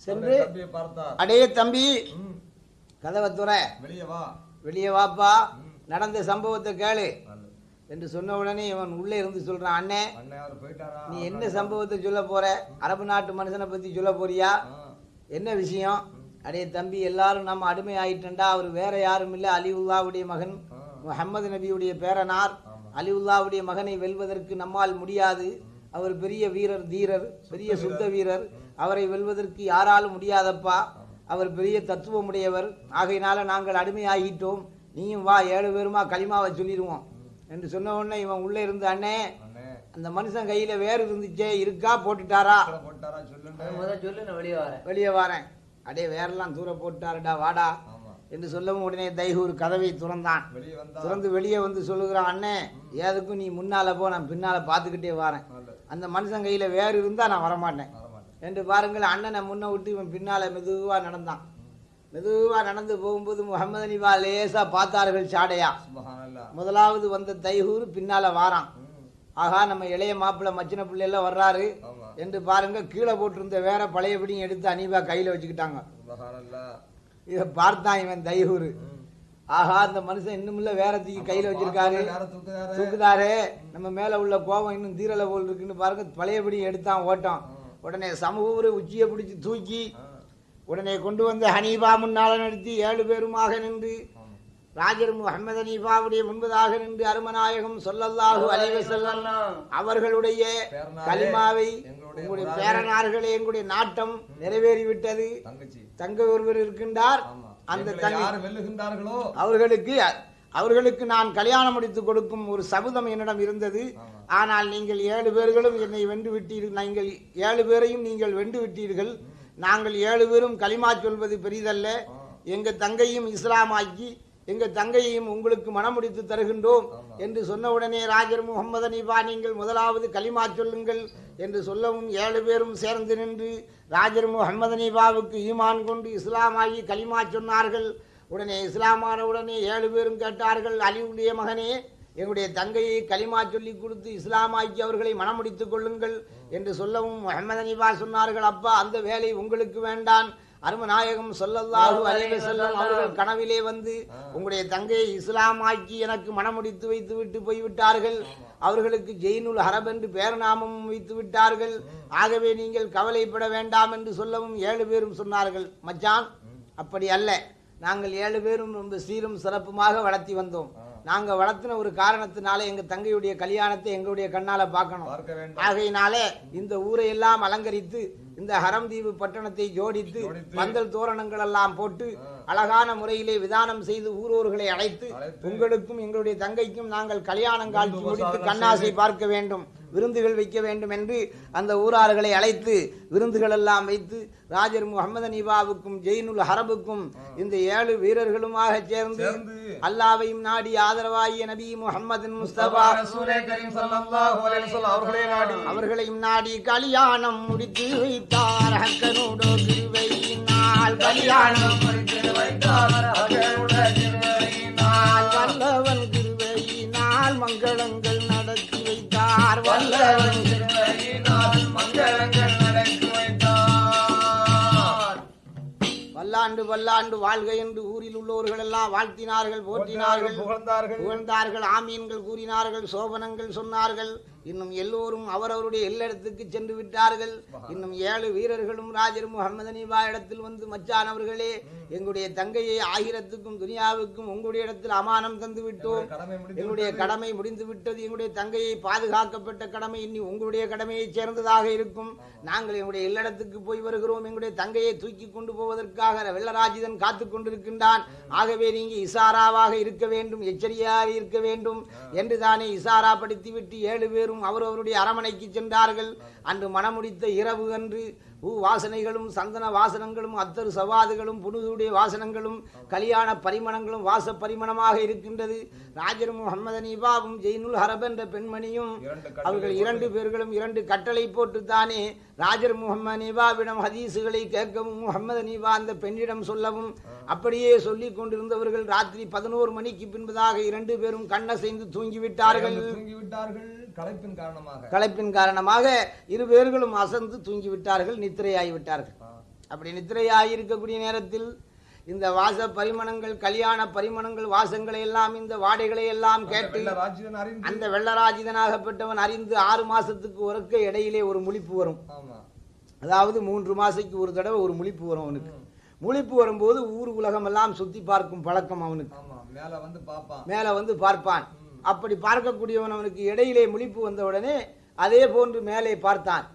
சென்று அடே தம்பி. கதவை துற வெளியே வா. வெளியே வாப்பா. நடந்த சம்பவத்தை கேளு. என்று சொன்ன உடனே இவன் உள்ளே இருந்து சொல்றான் அண்ணே நீ என்ன சம்பவத்தை சொல்ல போற? அரபு நாட்டு மனுஷனை பத்தி சொல்ல போறியா. என்ன விஷயம்? அடே தம்பி எல்லாரும் நம்ம அடிமை ஆயிட்டண்டா அவர் வேற யாரும் இல்ல. அலிவுல்லாவுடைய மகன். முஹம்மது நபியுடைய பேரனார். அலிவுல்லாவுடைய மகனை வெல்வதற்கு நம்மால் முடியாது. அவர் பெரிய வீரர் தீரர் பெரிய சுத்த வீரர். அவரை வெல்வதற்கு யாராலும் முடியாதப்பா. அவர் பெரிய தத்துவமுடையவர். ஆகையினால நாங்கள் அடிமையாகிட்டோம். நீயும் வா ஏழு பேருமா களிமாவை சொல்லிடுவோம். என்று சொன்ன உடனே இவன் உள்ளே இருந்து அண்ணே அந்த மனுஷன் கையில வேறு இருந்துச்சே இருக்கா? போட்டுட்டாரா? வெளியே வரேன். வெளியே வரேன். அடே வேறெல்லாம் தூர போட்டாருடா வாடா. என்று சொல்லவும் உடனே தைகூர் கதவை திறந்தான். திறந்து வெளியே வந்து சொல்லுகிறான் அண்ணே ஏதுக்கும் நீ முன்னால போ நான் பின்னால பார்த்துக்கிட்டே வரேன். அந்த மனுஷன் கையில வேறு இருந்தா நான் வரமாட்டேன். என்று பாருங்கள் அண்ணனை முன்ன விட்டு இவன் பின்னால மெதுவா நடந்தான். மெதுவா நடந்து போகும்போது முகமது அனிபா லேசா பார்த்தார்கள் சாடையா. முதலாவது வந்த தைகூர் பின்னால வாரான். ஆகா நம்ம இளைய மாப்பிள்ளை மச்சின பிள்ளை எல்லாம் வர்றாரு என்று பாருங்க கீழே போட்டிருந்த வேற பழையபடியும் எடுத்து அனிபா கையில வச்சுக்கிட்டாங்க. இதை பார்த்தான் இவன் தைகூர். ம். ஆஹா அந்த மனுஷன் இன்னும் வேற தூக்கி கையில வச்சிருக்காரு. தூக்குதாரு நம்ம மேல உள்ள கோபம் இன்னும் தீரல போல் இருக்குன்னு பாருங்க பழையபடி எடுத்தான் ஓட்டம். உடனே சமூக உச்சியை பிடிச்சு தூக்கி. உடனே கொண்டு வந்து ஹனீபா முன்னால நிறுத்தி ஏழு பேருமாக நின்று. ராஜர் முகமது ஹனீபாவுடைய முன்பதாக நின்று அருமநாயகம் சொல்லல்லாஹு அலைவ செல்லம் அவர்களுடைய கலிமாவை உங்களுடைய பேரனார்களே எங்களுடைய நாட்டம் நிறைவேறிவிட்டது. தங்க ஒருவர் இருக்கின்றார். அந்த தங்கை அவர்களுக்கு அவர்களுக்கு நான் கல்யாணம் முடித்து கொடுக்கும் ஒரு சபதம் என்னிடம் இருந்தது. ஆனால் நீங்கள் ஏழு பேர்களும் என்னை வென்று விட்டீர்கள் நீங்கள் ஏழு பேரையும் நீங்கள் வென்று விட்டீர்கள் நாங்கள் ஏழு பேரும் களிமா சொல்வது பெரிதல்ல ஆ. எங்க தங்கையும் இஸ்லாமாக்கி எங்க தங்கையையும் உங்களுக்கு மனமுடித்து தருகின்றோம் ஆமா. என்று சொன்ன உடனே ராஜர் முகமது அனிபா நீங்கள் முதலாவது களிமா சொல்லுங்கள் என்று சொல்லவும் ஏழு பேரும் சேர்ந்து நின்று ராஜர் முகமது அனிபாவுக்கு ஈமான் கொண்டு இஸ்லாமாகி களிமா சொன்னார்கள் உடனே இஸ்லாமான உடனே ஏழு பேரும் கேட்டார்கள் அலிவுடைய மகனே எங்களுடைய தங்கையை களிமா சொல்லி கொடுத்து இஸ்லாமாக்கி அவர்களை மனமுடித்துக் கொள்ளுங்கள் என்று சொல்லவும் முகமது அனிபா சொன்னார்கள் அப்பா அந்த வேலை உங்களுக்கு வேண்டாம். அருமநாயகம் சொல்லல்லாஹு அலைஹி வஸல்லம் அவர்கள் கனவிலே வந்து உங்களுடைய தங்கையை இஸ்லாமாக்கி எனக்கு மனமுடித்து வைத்து விட்டு போய்விட்டார்கள். அவர்களுக்கு ஜெயினுல் ஹரப் என்று பேரநாமமும் வைத்து விட்டார்கள். ஆகவே நீங்கள் கவலைப்பட வேண்டாம் என்று சொல்லவும் ஏழு பேரும் சொன்னார்கள். மச்சான் அப்படி அல்ல. நாங்கள் ஏழு பேரும் ரொம்ப சீரும் சிறப்புமாக வளர்த்தி வந்தோம். நாங்க வளர்த்தின ஒரு காரணத்தினால எங்க தங்கையுடைய கல்யாணத்தை எங்களுடைய கண்ணால பார்க்கணும். ஆகையினாலே இந்த ஊரை எல்லாம் அலங்கரித்து இந்த ஹரம்தீவு பட்டணத்தை ஜோடித்து. பந்தல் தோரணங்கள் எல்லாம் போட்டு அழகான முறையிலே விதானம் செய்து ஊரோர்களை அழைத்து. உங்களுக்கும் எங்களுடைய தங்கைக்கும் நாங்கள் கல்யாணம் காட்சி முடித்து கண்ணாசை பார்க்க வேண்டும். விருந்துகள் வைக்க வேண்டும் என்று அந்த ஊரார்களை அழைத்து விருந்துகள் எல்லாம் வைத்து ராஜர் முகமது அனிபாவுக்கும் ஜெயினுல் ஹரபுக்கும் இந்த ஏழு வீரர்களுமாக சேர்ந்து அல்லாவையும் நாடி ஆதரவாகிய நபி முகமது முஸ்தபா அவர்களையும் நாடி கல்யாணம் முடித்து வைத்தார் ஹக்கனோடு கிருபையினால் கல்யாணம் முடித்து வைத்தார். வல்லவன் கிருபையினால் மங்களங்கள் வைத்தார் வல்லவன் திருவடியினால் மங்களங்கள் நடத்தி வைத்தார் பல்லாண்டு பல்லாண்டு வாழ்க என்று ஊரில் உள்ளவர்கள் எல்லாம் வாழ்த்தினார்கள் போற்றினார்கள் புகழ்ந்தார்கள். புகழ்ந்தார்கள் ஆமீன்கள் கூறினார்கள் சோபனங்கள் சொன்னார்கள். இன்னும் எல்லோரும் அவரவருடைய எல்லிடத்துக்கு சென்று விட்டார்கள். இன்னும் ஏழு வீரர்களும் ராஜர் முகமது அனிபா இடத்தில் வந்து மச்சான் அவர்களே எங்களுடைய தங்கையை ஆயிரத்துக்கும் துனியாவுக்கும் உங்களுடைய இடத்தில் அமானம் தந்து விட்டோம். எங்களுடைய கடமை முடிந்து விட்டது. எங்களுடைய தங்கையை பாதுகாக்கப்பட்ட கடமை இனி உங்களுடைய கடமையைச் சேர்ந்ததாக இருக்கும். நாங்கள் எங்களுடைய இல்லடத்துக்கு போய் வருகிறோம். எங்களுடைய தங்கையை தூக்கி கொண்டு போவதற்காக வெள்ளராஜிதன் காத்து கொண்டிருக்கின்றான். ஆகவே நீங்க இசாராவாக இருக்க வேண்டும் எச்சரிக்கையாக இருக்க வேண்டும் என்று தானே இசாரா படுத்திவிட்டு ஏழு பேரும் அவரவருடைய அரமனைக்கு சென்றார்கள். அன்று மணமுடித்த இரவு அன்று பூ வாசனைகளும் சந்தன வாசனங்களும் அத்தரு சவாதுகளும் புனுதுடைய வாசனங்களும் கல்யாண பரிமளங்களும் வாச பரிமளமாக இருக்கின்றது. ராஜர் முகமது அனீபாவும் ஜெயினுல் ஹரப் என்ற பெண்மணியும் இரண்டு அவர்கள் இரண்டு பேர்களும் இரண்டு கட்டளை போட்டுத்தானே ராஜர் முகமது அனீபாவிடம் ஹதீசுகளை கேட்கவும் முகமது அனீபா அந்த பெண்ணிடம் சொல்லவும் அப்படியே சொல்லிக் கொண்டிருந்தவர்கள் ராத்திரி பதினோரு மணிக்கு பின்பதாக இரண்டு பேரும் கண்ணசைந்து தூங்கிவிட்டார்கள். தூங்கி விட்டார்கள் களைப்பின் காரணமாக. களைப்பின் காரணமாக இரு பேர்களும் அசந்து தூங்கிவிட்டார்கள் நித்திரையாகி விட்டார்கள் ஆ. அப்படி நித்திரையாகி இருக்கக்கூடிய நேரத்தில் இந்த வாச பரிமணங்கள் கல்யாண பரிமணங்கள் வாசங்களை எல்லாம் இந்த வாடைகளை எல்லாம் கேட்டு அந்த வெள்ளராஜிதனாகப்பட்டவன் அறிந்து ஆறு மாசத்துக்கு ஒருக்க இடையிலே ஒரு முழிப்பு வரும். அதாவது மூன்று மாசைக்கு ஒரு தடவை ஒரு முழிப்பு வரும் அவனுக்கு. முழிப்பு வரும்போது ஊர் உலகம் எல்லாம் சுத்தி பார்க்கும் பழக்கம் அவனுக்கு. மேல வந்து பார்ப்பான். அப்படி பார்க்கக்கூடியவன் அவனுக்கு இடையிலே முழிப்பு வந்த உடனே அதே போன்று மேலே பார்த்தான்.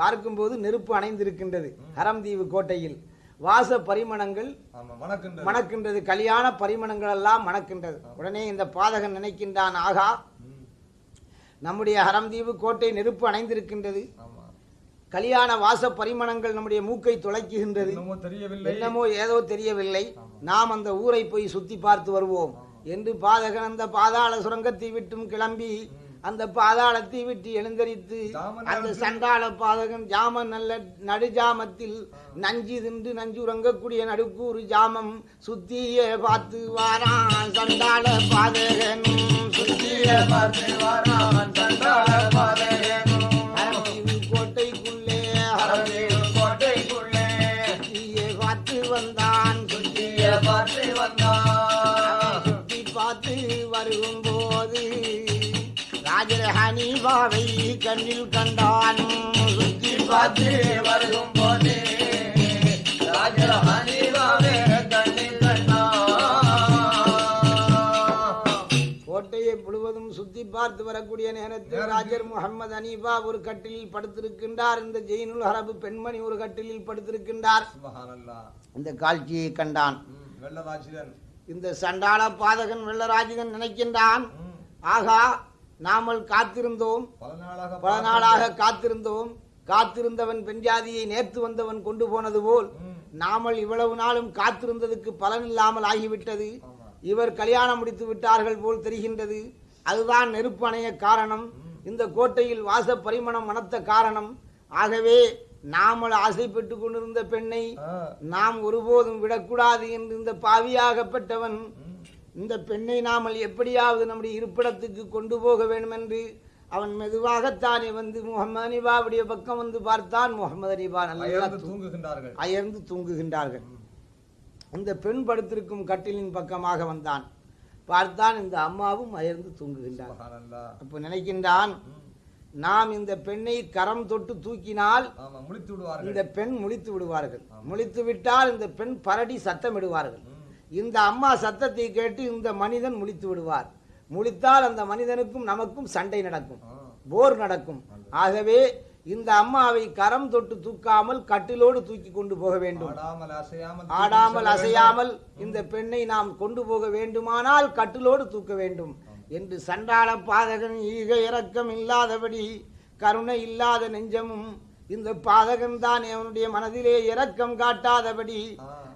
பார்க்கும்போது நெருப்பு அணைந்திருக்கின்றது ஹரம்தீவு கோட்டையில். வாச பரிமணங்கள் மணக்கின்றது. கல்யாண பரிமணங்கள் எல்லாம் மணக்கின்றது. உடனே இந்த பாதகன் நினைக்கின்றான் ஆகா நம்முடைய ஹரம்தீவு கோட்டை நெருப்பு அணைந்திருக்கின்றது. கல்யாண வாச பரிமணங்கள் நம்முடைய மூக்கை துளைக்குகின்றது என்னமோ ஏதோ தெரியவில்லை. நாம் அந்த ஊரை போய் சுத்தி பார்த்து வருவோம். என்று பாதகன் அந்த பாதாள சுரங்கத்தை விட்டும் கிளம்பி அந்த பாதாளத்தை விட்டு எழுந்தரித்து அந்த சண்டாள பாதகன் ஜாம நல்ல நடுஜாமத்தில் நஞ்சு தின்று நஞ்சு உறங்கக்கூடிய நடுக்கூறு ஜாமம் சுத்திய பார்த்து வாரான் சண்டாள பாதகன் சுத்திய பார்த்து வாரான் சண்டாள பாதகனும் ஹனீபாவை கண்ணில் கண்டான் சுத்தி பார்த்து வருகும் போது ராஜர ஹனீபாவே கண்ணில் கோட்டையை முழுவதும் சுத்தி பார்த்து வரக்கூடிய நேரத்தில் ராஜர் முகமது அனீபா ஒரு கட்டிலில் படுத்திருக்கின்றார். இந்த ஜெயினுல் அரபு பெண்மணி ஒரு கட்டிலில் படுத்திருக்கின்றார். இந்த காட்சியை கண்டான். இந்த சண்டாள பாதகன் வெள்ளராஜிதன் நினைக்கின்றான். ஆகா நாமல் காத்திருந்தோம். பல நாளாக காத்திருந்தோம். காத்திருந்தவன் பெண் ஜாதியை நேர்த்து வந்தவன் கொண்டு போனது போல் நாமல் இவ்வளவு நாளும் காத்திருந்ததுக்கு பலன் இல்லாமல் ஆகிவிட்டது. இவர் கல்யாணம் முடித்து விட்டார்கள் போல் தெரிகின்றது. அதுதான் நெருப்பு அணைய காரணம். இந்த கோட்டையில் வாச பரிமணம் மணத்த காரணம். ஆகவே நாமல் ஆசைப்பட்டு கொண்டிருந்த பெண்ணை நாம் ஒருபோதும் விடக்கூடாது என்று இந்த பாவியாகப்பட்டவன் இந்த பெண்ணை நாமல் எப்படியாவது நம்முடைய இருப்பிடத்துக்கு கொண்டு போக வேண்டும் என்று அவன் மெதுவாகத்தானே வந்து முகமது அனிபாவுடைய பக்கம் வந்து பார்த்தான். முகமது அனிபா நல்லா தூங்குகின்றார்கள். அயர்ந்து தூங்குகின்றார்கள். இந்த பெண் படுத்திருக்கும் கட்டிலின் பக்கமாக வந்தான். பார்த்தான் இந்த அம்மாவும் அயர்ந்து தூங்குகின்றார். அப்போ நினைக்கின்றான் நாம் இந்த பெண்ணை கரம் தொட்டு தூக்கினால் இந்த பெண் முழித்து விடுவார்கள். முழித்து விட்டால் இந்த பெண் பரடி சத்தமிடுவார்கள். இந்த அம்மா சத்தத்தை கேட்டு இந்த மனிதன் முழித்து விடுவார். முழித்தால் அந்த மனிதனுக்கும் நமக்கும் சண்டை நடக்கும். போர் நடக்கும். ஆகவே இந்த அம்மாவை கரம் தொட்டு தூக்காமல் கட்டிலோடு தூக்கி கொண்டு போக வேண்டும். ஆடாமல் அசையாமல் இந்த பெண்ணை நாம் கொண்டு போக வேண்டுமானால் கட்டிலோடு தூக்க வேண்டும். என்று சண்டாள பாதகன் ஈக இரக்கம் இல்லாதபடி கருணை இல்லாத நெஞ்சமும் இந்த பாதகன் தான் அவனுடைய மனதிலே இரக்கம் காட்டாதபடி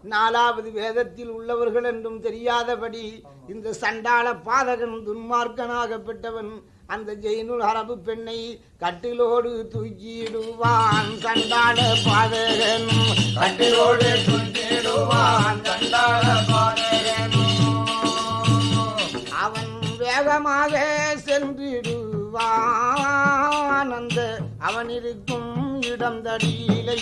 நாலாவது வேதத்தில் உள்ளவர்கள் என்றும் தெரியாதபடி இந்த சண்டாள பாதகன் துன்மார்க்கனாகப்பட்டவன் அந்த ஜெயினுல் அரபு பெண்ணை கட்டிலோடு தூக்கிடுவான் சண்டாள பாதகன் கட்டிலோடு தூக்கிடுவான் சண்டாள அவன் வேகமாக சென்றிடுவான். அந்த அவன் இருக்கும் இடம் தடியிலை